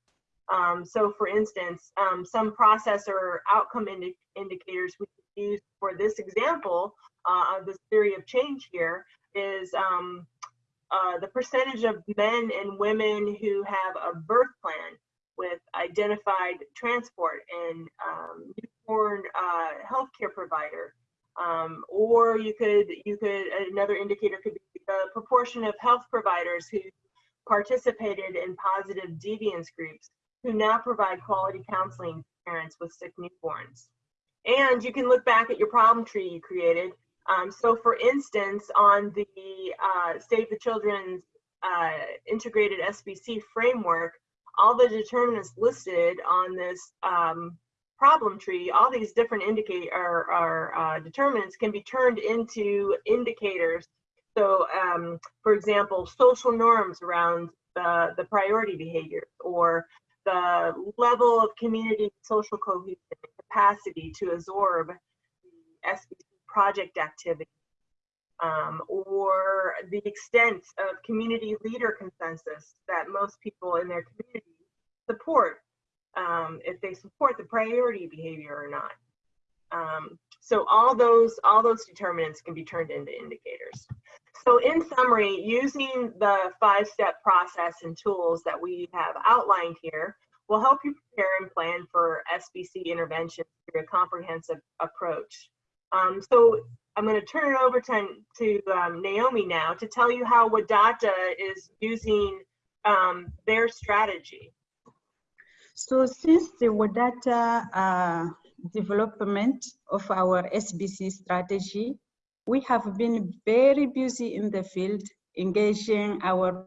Um, so for instance, um, some process or outcome indi indicators we use for this example uh, of this theory of change here is um, uh, the percentage of men and women who have a birth plan with identified transport and um, newborn uh, healthcare provider. Um, or you could, you could, another indicator could be the proportion of health providers who participated in positive deviance groups who now provide quality counseling to parents with sick newborns. And you can look back at your problem tree you created. Um, so for instance, on the uh, Save the Children's uh, integrated SBC framework, all the determinants listed on this um, problem tree, all these different indicate or, uh, determinants can be turned into indicators. So um, for example, social norms around the, the priority behavior or the level of community social cohesion capacity to absorb the SBC project activity um, or the extent of community leader consensus that most people in their community support um, if they support the priority behavior or not. Um, so all those all those determinants can be turned into indicators. So in summary, using the five-step process and tools that we have outlined here will help you prepare and plan for SBC intervention through a comprehensive approach. Um, so I'm going to turn it over to, to um, Naomi now to tell you how Wadata is using um, their strategy. So since the Wadata uh, development of our SBC strategy, we have been very busy in the field, engaging our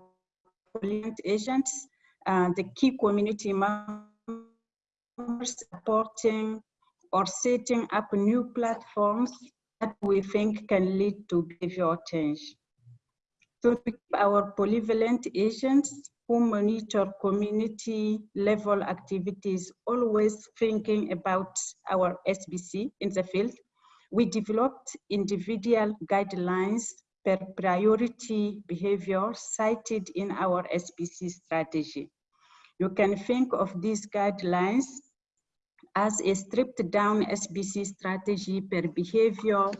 agents, uh, the key community members, supporting or setting up new platforms that we think can lead to behavioral change. To keep our polyvalent agents who monitor community level activities, always thinking about our SBC in the field, we developed individual guidelines per priority behavior cited in our SBC strategy. You can think of these guidelines as a stripped down SBC strategy per behavior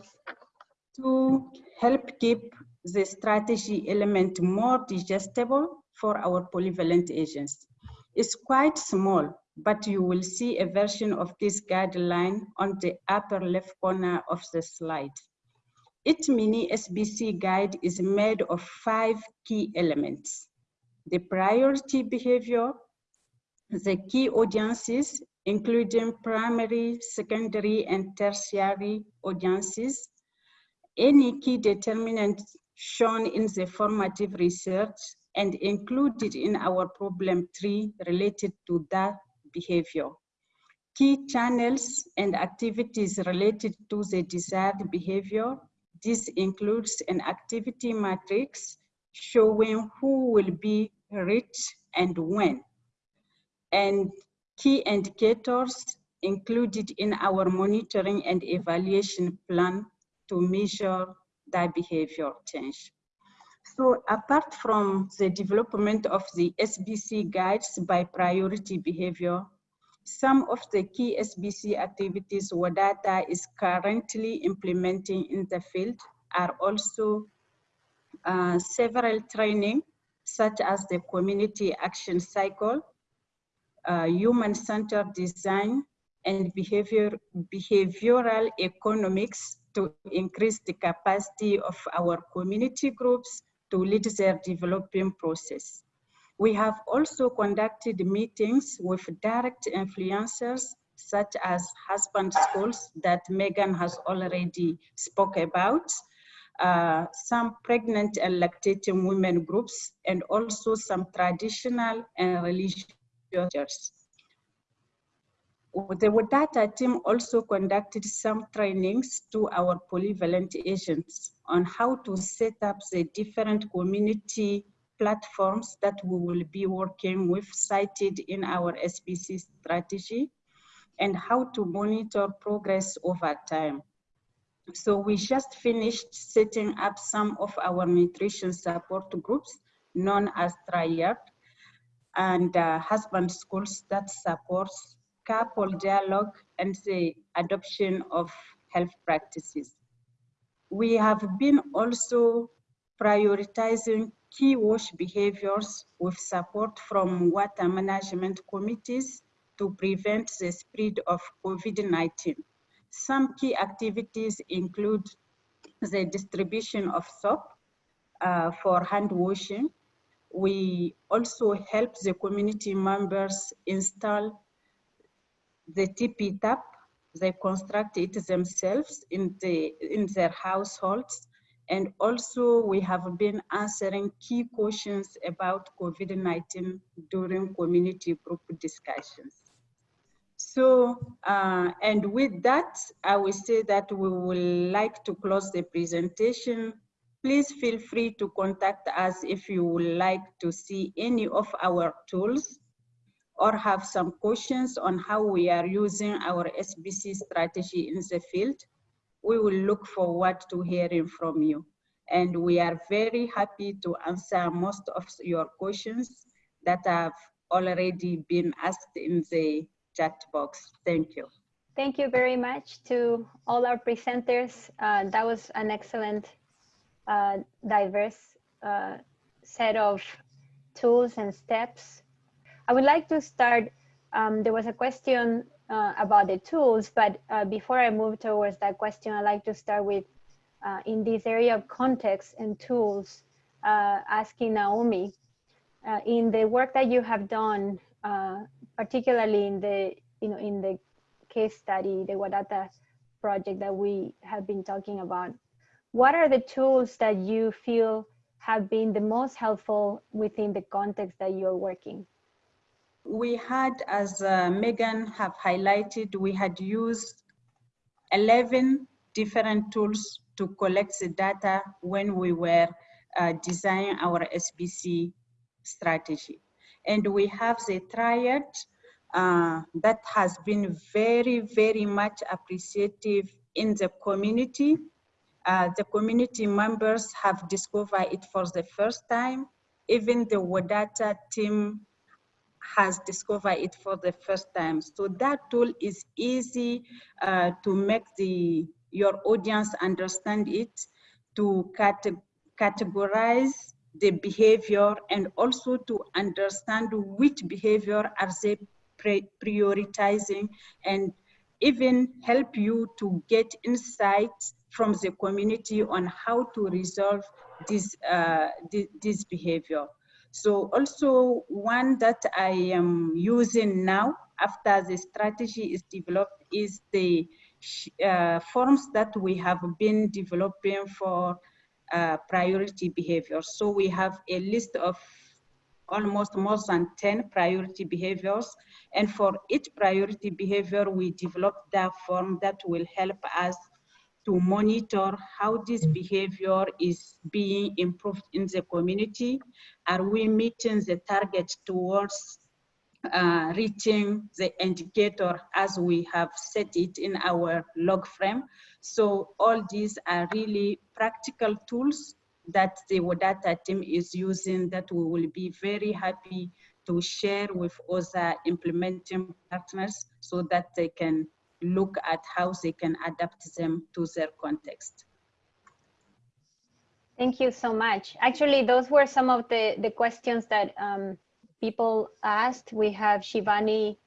to help keep the strategy element more digestible for our polyvalent agents. It's quite small, but you will see a version of this guideline on the upper left corner of the slide. Its mini SBC guide is made of five key elements. The priority behavior, the key audiences, including primary, secondary, and tertiary audiences, any key determinants shown in the formative research and included in our problem tree related to that behavior. Key channels and activities related to the desired behavior. This includes an activity matrix showing who will be reached and when. And key indicators included in our monitoring and evaluation plan to measure that behavior change. So apart from the development of the SBC guides by priority behavior, some of the key SBC activities Wadata is currently implementing in the field are also uh, several training, such as the community action cycle, uh, human-centered design, and behavior, behavioral economics to increase the capacity of our community groups to lead their developing process. We have also conducted meetings with direct influencers such as husband schools that Megan has already spoke about, uh, some pregnant and lactating women groups, and also some traditional and religious churches. The Wadata team also conducted some trainings to our polyvalent agents on how to set up the different community platforms that we will be working with cited in our SBC strategy and how to monitor progress over time. So we just finished setting up some of our nutrition support groups known as Triad and uh, husband schools that supports couple dialogue and the adoption of health practices. We have been also prioritizing key wash behaviors with support from water management committees to prevent the spread of COVID-19. Some key activities include the distribution of soap uh, for hand washing. We also help the community members install the tippy tap. They construct it themselves in, the, in their households. And also we have been answering key questions about COVID-19 during community group discussions. So, uh, and with that, I will say that we would like to close the presentation. Please feel free to contact us if you would like to see any of our tools or have some questions on how we are using our SBC strategy in the field. We will look forward to hearing from you. And we are very happy to answer most of your questions that have already been asked in the chat box. Thank you. Thank you very much to all our presenters. Uh, that was an excellent, uh, diverse uh, set of tools and steps. I would like to start, um, there was a question uh, about the tools, but uh, before I move towards that question, I'd like to start with, uh, in this area of context and tools, asking Naomi, in the work that you have done particularly in the you know in the case study, the Wadata project that we have been talking about. What are the tools that you feel have been the most helpful within the context that you're working? We had, as uh, Megan have highlighted, we had used 11 different tools to collect the data when we were uh, designing our SBC strategy. And we have the triad uh, that has been very, very much appreciative in the community. Uh, the community members have discovered it for the first time. Even the Wadata team has discovered it for the first time. So that tool is easy uh, to make the your audience understand it, to cate categorize the behavior and also to understand which behavior are they prioritizing and even help you to get insights from the community on how to resolve this, uh, this, this behavior. So also one that I am using now after the strategy is developed is the uh, forms that we have been developing for uh, priority behavior. So we have a list of almost more than 10 priority behaviors. And for each priority behavior, we develop that form that will help us to monitor how this behavior is being improved in the community. Are we meeting the target towards uh, reaching the indicator as we have set it in our log frame? So all these are really practical tools that the Wadata team is using that we will be very happy to share with other implementing partners so that they can look at how they can adapt them to their context. Thank you so much. Actually, those were some of the, the questions that um, people asked. We have Shivani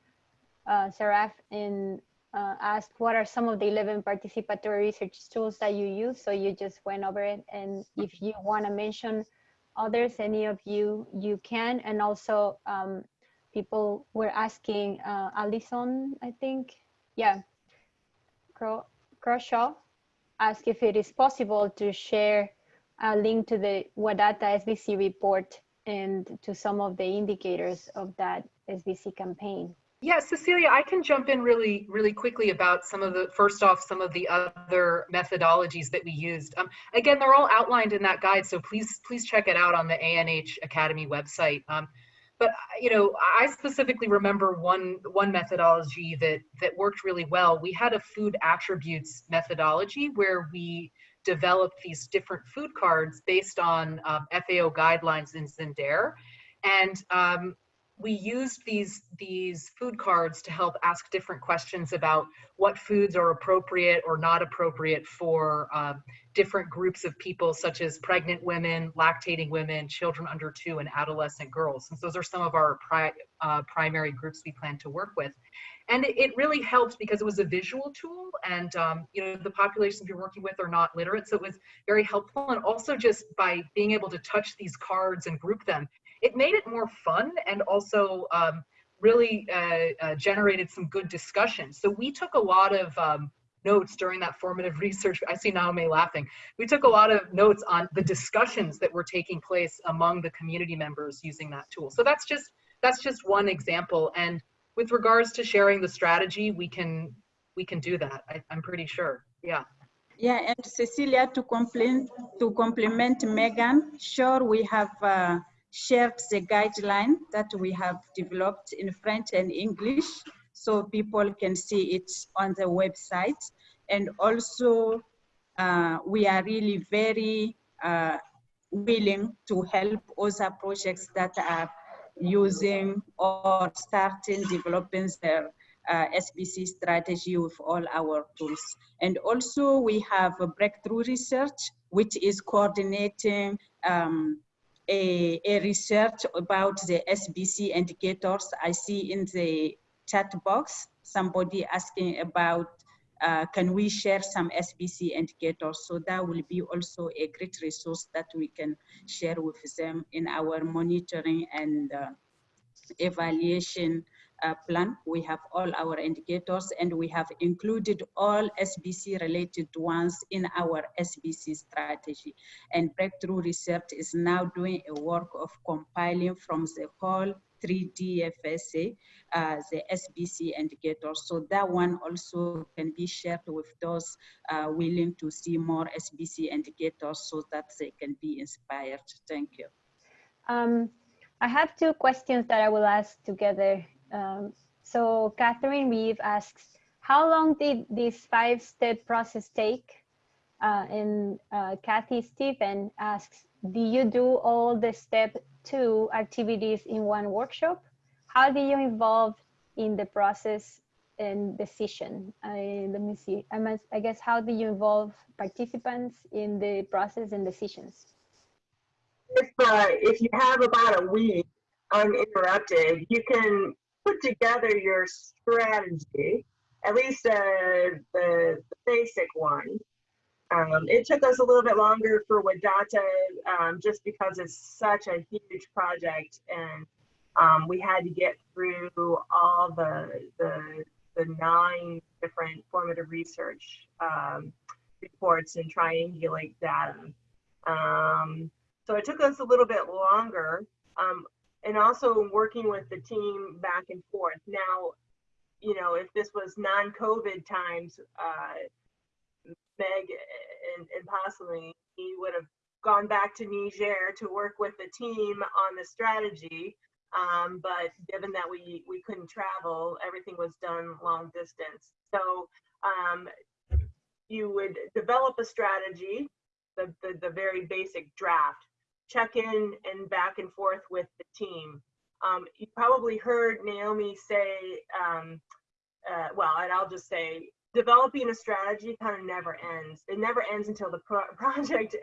uh, Saraf in uh, asked what are some of the 11 participatory research tools that you use. So you just went over it. And if you want to mention others, any of you, you can. And also um, people were asking uh, Alison, I think, yeah, Crawshaw asked if it is possible to share a link to the Wadata SBC report and to some of the indicators of that SBC campaign. Yeah, Cecilia, I can jump in really, really quickly about some of the, first off, some of the other methodologies that we used. Um, again, they're all outlined in that guide, so please, please check it out on the ANH Academy website. Um, but you know, I specifically remember one one methodology that that worked really well. We had a food attributes methodology where we developed these different food cards based on um, FAO guidelines in Zinder. And um, we used these these food cards to help ask different questions about what foods are appropriate or not appropriate for um, different groups of people, such as pregnant women, lactating women, children under two, and adolescent girls. So those are some of our pri uh, primary groups we plan to work with. And it, it really helped because it was a visual tool, and um, you know the populations you're working with are not literate, so it was very helpful. And also just by being able to touch these cards and group them, it made it more fun and also um, really uh, uh, generated some good discussion. So we took a lot of um, notes during that formative research. I see Naomi laughing. We took a lot of notes on the discussions that were taking place among the community members using that tool. So that's just that's just one example. And with regards to sharing the strategy, we can we can do that. I, I'm pretty sure. Yeah. Yeah, and Cecilia, to complement to complement Megan, sure we have uh, shared the guideline that we have developed in French and English so people can see it on the website. And also uh, we are really very uh, willing to help other projects that are using or starting developing their uh, SBC strategy with all our tools. And also we have a breakthrough research, which is coordinating um, a, a, research about the SBC indicators. I see in the chat box somebody asking about uh, can we share some SBC indicators? So that will be also a great resource that we can share with them in our monitoring and uh, evaluation plan. We have all our indicators and we have included all SBC related ones in our SBC strategy. And Breakthrough Research is now doing a work of compiling from the whole 3D FSA, uh, the SBC indicators. So that one also can be shared with those uh, willing to see more SBC indicators so that they can be inspired. Thank you. Um, I have two questions that I will ask together. Um, so Catherine Reeve asks, how long did this five-step process take? Uh, and uh, Kathy Stephen asks, do you do all the step two activities in one workshop? How do you involve in the process and decision? I, let me see, I, must, I guess, how do you involve participants in the process and decisions? If, uh, if you have about a week uninterrupted, you can put together your strategy, at least uh, the, the basic one, um, it took us a little bit longer for Wadata um, just because it's such a huge project and um, we had to get through all the, the, the nine different formative research um, reports and triangulate data. Um, so it took us a little bit longer um, and also working with the team back and forth. Now, you know, if this was non-COVID times, uh, Meg and, and possibly he would have gone back to Niger to work with the team on the strategy. Um, but given that we, we couldn't travel, everything was done long distance. So um, you would develop a strategy, the, the, the, very basic draft, check in and back and forth with the team. Um, you probably heard Naomi say, um, uh, well, and I'll just say, developing a strategy kind of never ends. It never ends until the pro project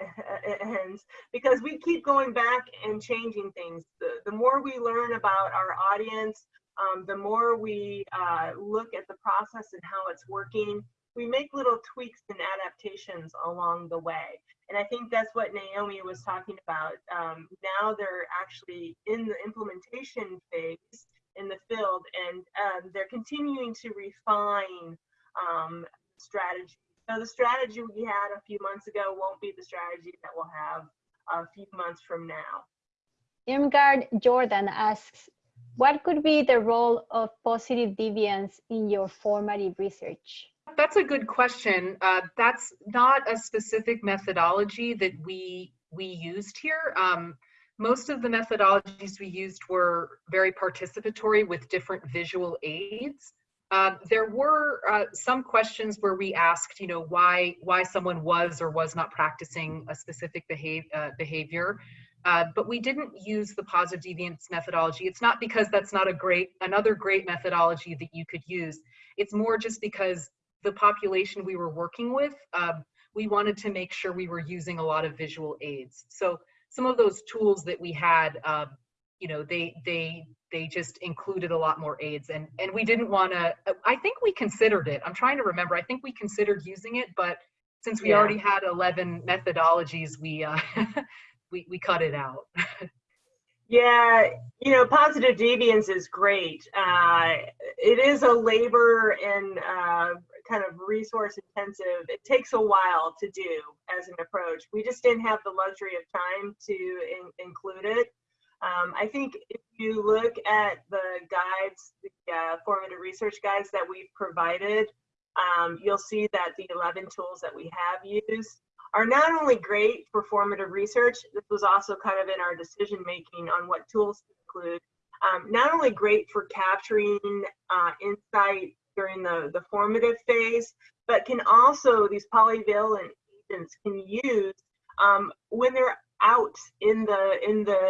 ends because we keep going back and changing things. The, the more we learn about our audience, um, the more we uh, look at the process and how it's working, we make little tweaks and adaptations along the way. And I think that's what Naomi was talking about. Um, now they're actually in the implementation phase in the field and um, they're continuing to refine um, strategy. So the strategy we had a few months ago won't be the strategy that we'll have a few months from now. Irmgard Jordan asks, what could be the role of positive deviance in your formative research? That's a good question. Uh, that's not a specific methodology that we we used here. Um, most of the methodologies we used were very participatory with different visual aids. Um, there were uh, some questions where we asked, you know, why why someone was or was not practicing a specific behave, uh, behavior. Uh, but we didn't use the positive deviance methodology. It's not because that's not a great, another great methodology that you could use. It's more just because the population we were working with, um, we wanted to make sure we were using a lot of visual aids. So some of those tools that we had, um, you know, they they they just included a lot more aids, and and we didn't want to. I think we considered it. I'm trying to remember. I think we considered using it, but since we Yeah. already had 11 methodologies, we uh, we we cut it out. Yeah, you know, positive deviance is great. Uh, it is a labor and uh, kind of resource intensive. It takes a while to do as an approach. We just didn't have the luxury of time to in- include it. Um, I think if you look at the guides, the uh, formative research guides that we've provided, um, you'll see that the 11 tools that we have used are not only great for formative research, this was also kind of in our decision making on what tools to include, um, not only great for capturing uh, insight during the, the formative phase, but can also, these polyvalent agents can use um, when they're out in the, in the,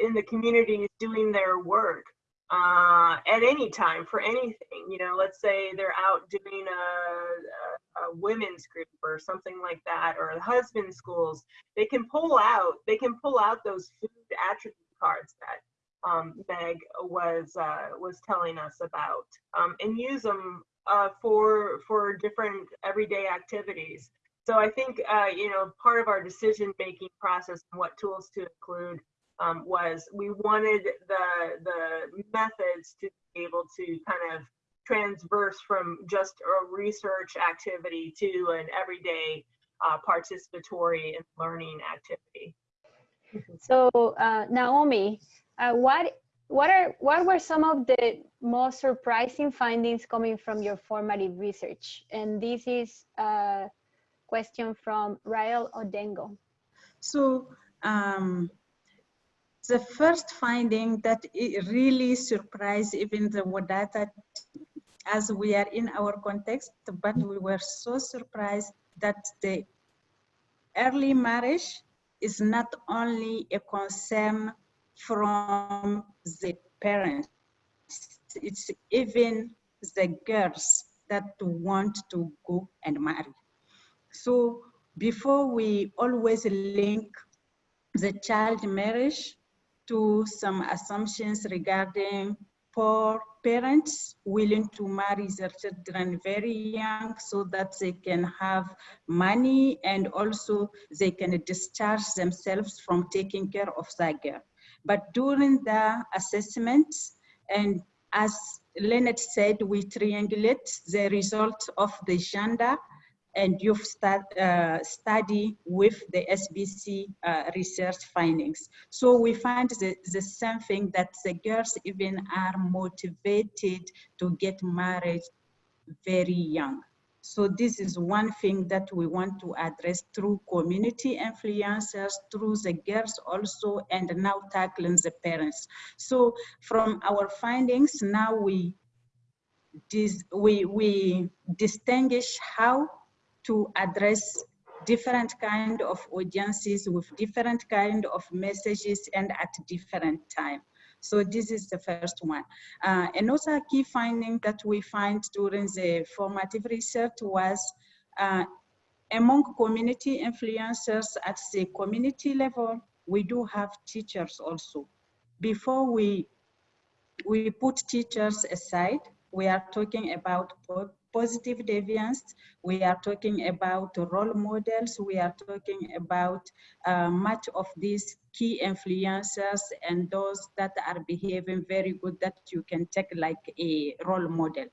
in the communities doing their work uh, at any time for anything. You know, let's say they're out doing a, a, a women's group or something like that, or husband schools. They can pull out. They can pull out those food attribute cards that um, Meg was uh, was telling us about, um, and use them uh, for for different everyday activities. So I think uh, you know part of our decision making process and what tools to include um, was we wanted the the methods to be able to kind of transverse from just a research activity to an everyday uh, participatory and learning activity. So uh, Naomi, uh, what what are what were some of the most surprising findings coming from your formative research? And this is a question from Rael Odengo. So um, the first finding that really surprised even the Wadata as we are in our context, but we were so surprised that the early marriage is not only a concern from the parents, it's even the girls that want to go and marry. So before we always link the child marriage to some assumptions regarding poor parents willing to marry their children very young so that they can have money and also they can discharge themselves from taking care of that girl. But during the assessments and as Leonard said, we triangulate the result of the gender and youth start, uh, study with the SBC uh, research findings. So we find the, the same thing that the girls even are motivated to get married very young. So this is one thing that we want to address through community influencers, through the girls also, and now tackling the parents. So from our findings, now we, dis we, we distinguish how to address different kind of audiences with different kind of messages and at different time. So this is the first one. Uh, another key finding that we find during the formative research was uh, among community influencers at the community level, we do have teachers also. Before we, we put teachers aside, we are talking about positive deviance. We are talking about role models. We are talking about uh, much of these key influencers and those that are behaving very good that you can take like a role model.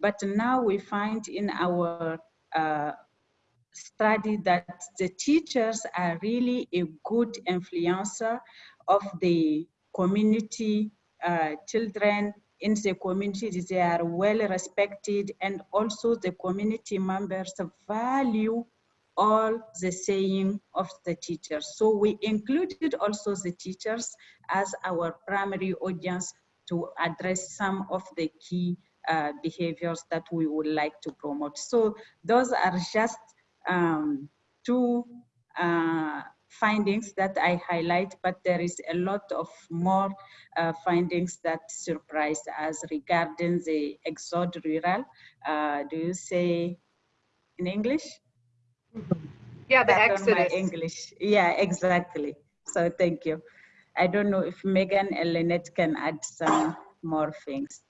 But now we find in our uh, study that the teachers are really a good influencer of the community uh, children in the community, they are well respected and also the community members value all the saying of the teachers. So we included also the teachers as our primary audience to address some of the key uh, behaviors that we would like to promote. So those are just um, two uh, findings that I highlight, but there is a lot of more uh, findings that surprise us regarding the exode rural. Uh, do you say in English? Yeah, the my exodus. English. Yeah, exactly. So thank you. I don't know if Megan and Lynette can add some more things.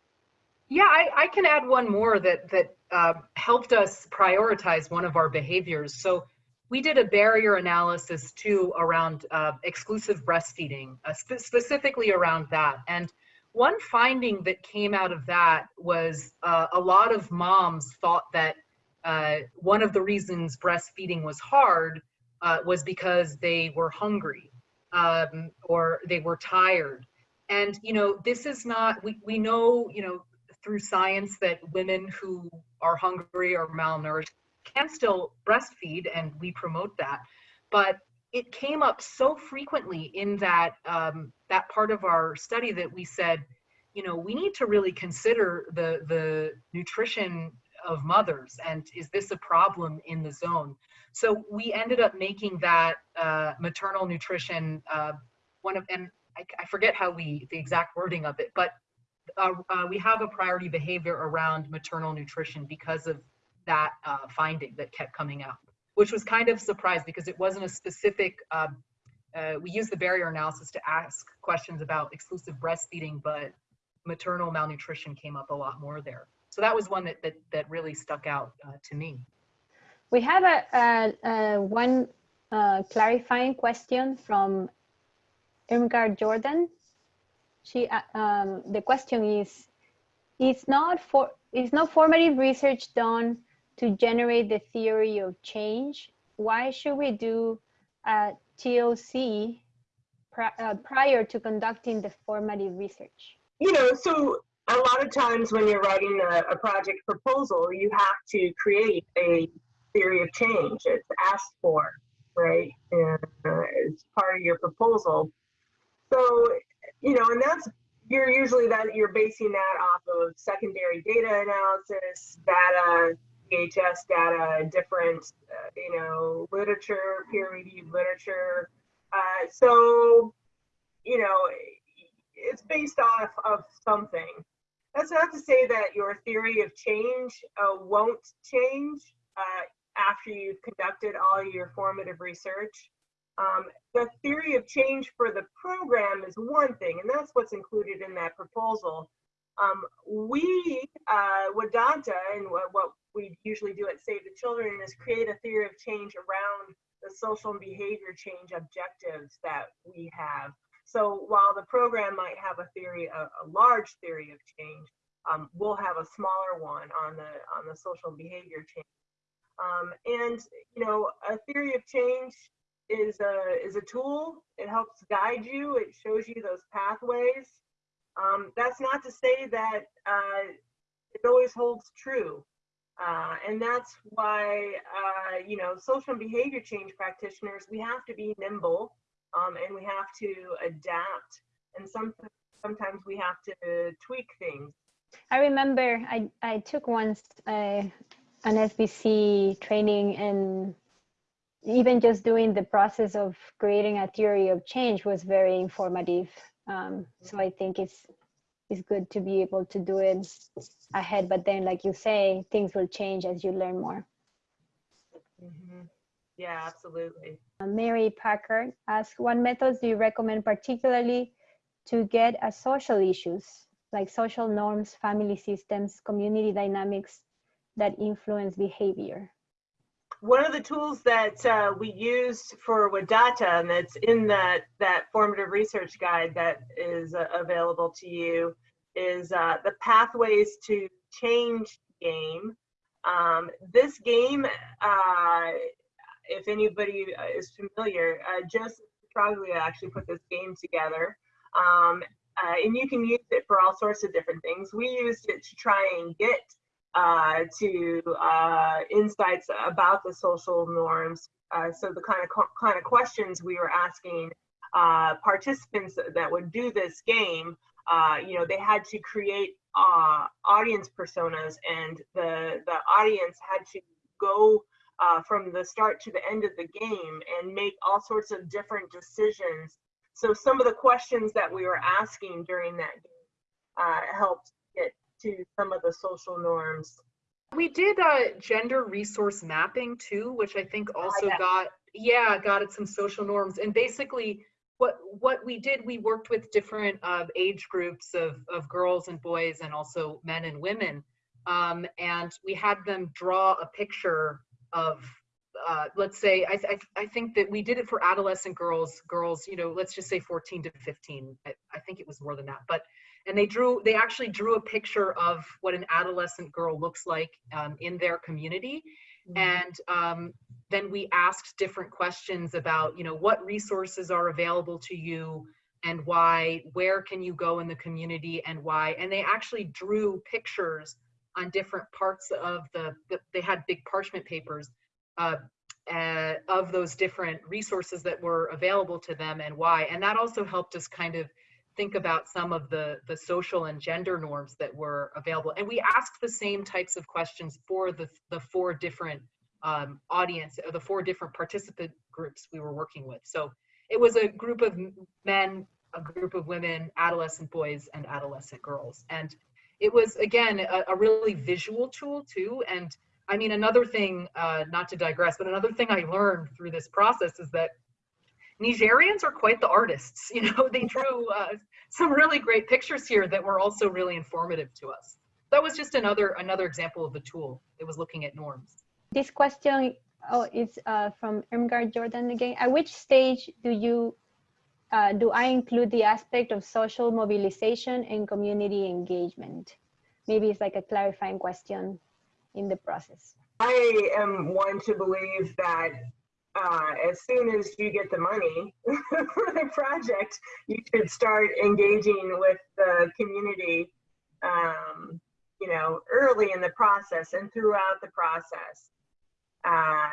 Yeah, I, I can add one more that that uh, helped us prioritize one of our behaviors. So we did a barrier analysis too around uh, exclusive breastfeeding, uh, spe- specifically around that. And one finding that came out of that was uh, a lot of moms thought that uh, one of the reasons breastfeeding was hard uh, was because they were hungry um, or they were tired. And you know, this is not. We we know you know through science that women who are hungry or malnourished can still breastfeed and we promote that but it came up so frequently in that um, that part of our study that we said you know we need to really consider the the nutrition of mothers and is this a problem in the zone? So we ended up making that uh, maternal nutrition uh, one of and I, I forget how we the exact wording of it but uh, uh, we have a priority behavior around maternal nutrition because of that uh, finding that kept coming up, which was kind of surprised because it wasn't a specific. Um, uh, we used the barrier analysis to ask questions about exclusive breastfeeding, but maternal malnutrition came up a lot more there. So that was one that that, that really stuck out uh, to me. We have a, a, a one uh, clarifying question from Irmgard Jordan. She, uh, um, the question is, is not for is not formative research done to generate the theory of change? Why should we do a TOC pri uh, prior to conducting the formative research? You know, so a lot of times when you're writing a, a project proposal, you have to create a theory of change. It's asked for, right? And uh, it's part of your proposal. So, you know, and that's you're usually that you're basing that off of secondary data analysis, data, DHS data, different, uh, you know, literature, peer-reviewed literature. Uh, so, you know, it's based off of something. That's not to say that your theory of change uh, won't change uh, after you've conducted all your formative research. Um, the theory of change for the program is one thing, and that's what's included in that proposal. Um, we, uh, Wadata, and what, what we usually do at Save the Children is create a theory of change around the social and behavior change objectives that we have. So while the program might have a theory, a, a large theory of change, um, we'll have a smaller one on the on the social behavior change. Um, and you know, a theory of change is a is a tool. It helps guide you. It shows you those pathways. Um, that's not to say that uh, it always holds true. Uh, and that's why, uh, you know, social and behavior change practitioners, we have to be nimble um, and we have to adapt. And some, sometimes we have to tweak things. I remember I, I took once uh, an SBC training and even just doing the process of creating a theory of change was very informative. Um, so I think it's it's good to be able to do it ahead. But then, like you say, things will change as you learn more. Mm-hmm. Yeah, absolutely. Uh, Mary Packard asks, what methods do you recommend particularly to get at social issues like social norms, family systems, community dynamics that influence behavior? One of the tools that uh, we used for Wadata, and that's in that that formative research guide that is uh, available to you, is uh, the pathways to change game. Um, this game, uh, if anybody uh, is familiar, uh, Joseph Troglia actually put this game together. Um, and you can use it for all sorts of different things. We used it to try and get uh, to uh, insights about the social norms. Uh, so the kind of kind of questions we were asking uh, participants that would do this game, uh, you know, they had to create uh, audience personas, and the the audience had to go uh, from the start to the end of the game and make all sorts of different decisions. So some of the questions that we were asking during that game uh, helped get to some of the social norms. We did uh, gender resource mapping too, which I think also yeah. got yeah got at some social norms. And basically, what what we did, we worked with different uh, age groups of of girls and boys, and also men and women, um, and we had them draw a picture of. Uh, let's say I, I I think that we did it for adolescent girls girls you know let's just say 14 to 15 I, I think it was more than that but and they drew they actually drew a picture of what an adolescent girl looks like um, in their community. And um, then we asked different questions about you know what resources are available to you and why where can you go in the community and why? And they actually drew pictures on different parts of the, the they had big parchment papers uh, uh, of those different resources that were available to them and why. And that also helped us kind of think about some of the the social and gender norms that were available. And we asked the same types of questions for the the four different um, audience or the four different participant groups we were working with. So it was a group of men a group of women adolescent boys and adolescent girls. And it was again a, a really visual tool too. And i mean another thing uh, not to digress but another thing i learned through this process is that Nigerians are quite the artists. You know, they drew uh, some really great pictures here that were also really informative to us. That was just another another example of the tool. It was looking at norms. This question oh, is uh, from Irmgard Jordan again. At which stage do you uh, do I include the aspect of social mobilization and community engagement? Maybe it's like a clarifying question in the process. I am one to believe that uh, as soon as you get the money for the project, you should start engaging with the community, um, you know, early in the process and throughout the process. Uh,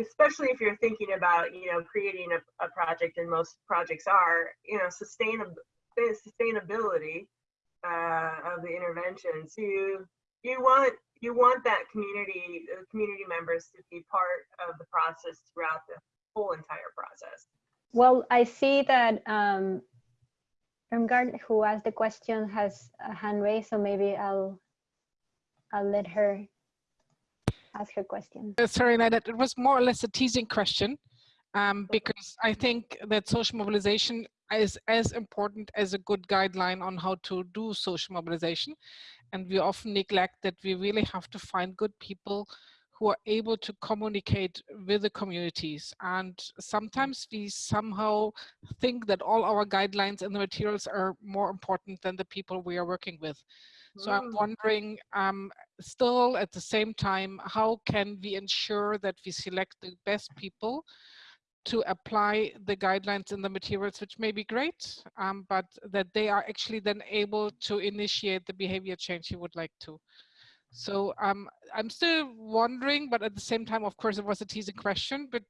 especially if you're thinking about, you know, creating a, a project, and most projects are, you know, sustainab- sustainability uh, of the interventions. You you want you want that community the community members to be part of the process throughout the whole entire process Well, I see that um, Irmgard, who asked the question, has a hand raised, so maybe I'll I'll let her ask her question. Uh, sorry, Nada, it was more or less a teasing question um, because I think that social mobilization is as important as a good guideline on how to do social mobilization. And we often neglect that we really have to find good people who are able to communicate with the communities. And sometimes we somehow think that all our guidelines and the materials are more important than the people we are working with. So I'm Mm. wondering, um, still at the same time, how can we ensure that we select the best people to apply the guidelines and the materials, which may be great, um, but that they are actually then able to initiate the behavior change you would like to. So um, I'm still wondering, but at the same time, of course, it was a teasing question, but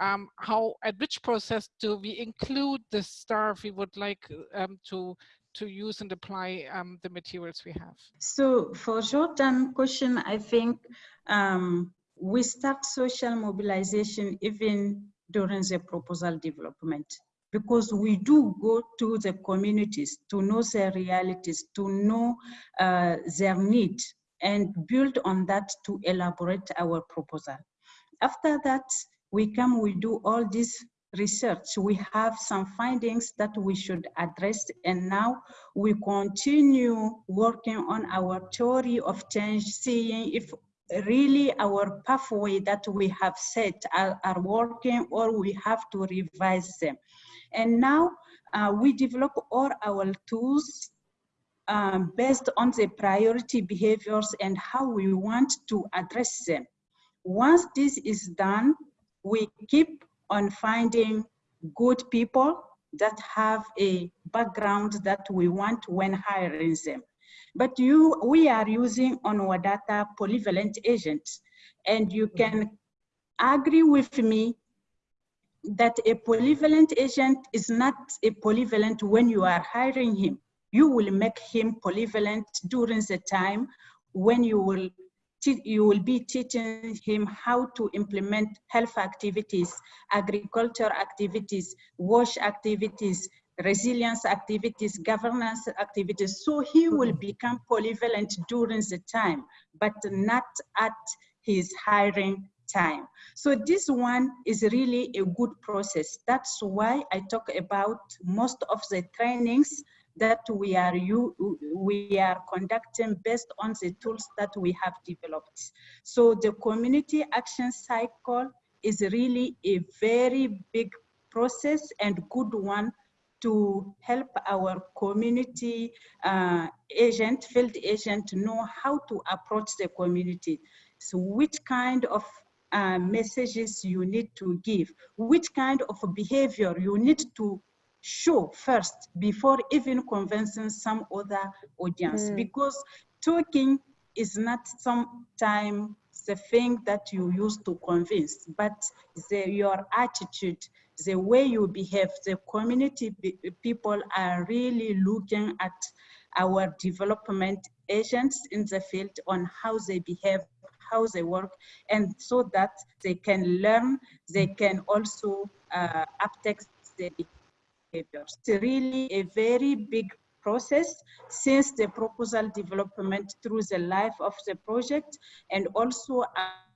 um, how, at which process do we include the staff we would like um, to to use and apply um, the materials we have? So for Jordan question, I think um, we start social mobilization even during the proposal development because we do go to the communities to know their realities, to know uh, their need and build on that to elaborate our proposal. After that, we come, we do all this research. We have some findings that we should address and now we continue working on our theory of change, seeing if really our pathway that we have set are, are working or we have to revise them. And now uh, we develop all our tools um, based on the priority behaviors and how we want to address them. Once this is done, we keep on finding good people that have a background that we want when hiring them. But you, we are using on our data polyvalent agents, and you mm-hmm. can agree with me that a polyvalent agent is not a polyvalent when you are hiring him. You will make him polyvalent during the time when you will you will be teaching him how to implement health activities, agriculture activities, wash activities, resilience activities, governance activities. So he mm-hmm. will become polyvalent during the time, but not at his hiring time. So this one is really a good process. That's why I talk about most of the trainings that we are you we are conducting based on the tools that we have developed. So the community action cycle is really a very big process and good one to help our community uh, agent, field agent know how to approach the community. So which kind of uh, messages you need to give, which kind of behavior you need to show first before even convincing some other audience Mm. because talking is not sometimes the thing that you use to convince but the, your attitude the way you behave the community people are really looking at our development agents in the field on how they behave how they work and so that they can learn they can also uh, uptake the behaviors. It's really a very big process since the proposal development through the life of the project and also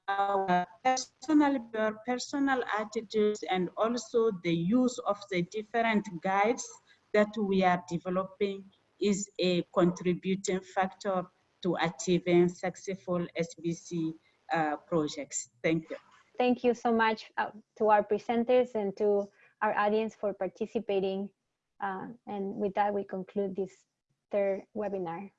our personal personal attitudes and also the use of the different guides that we are developing is a contributing factor to achieving successful SBC uh, projects. Thank you. Thank you so much uh, to our presenters and to our audience for participating. Uh, and with that, we conclude this third webinar.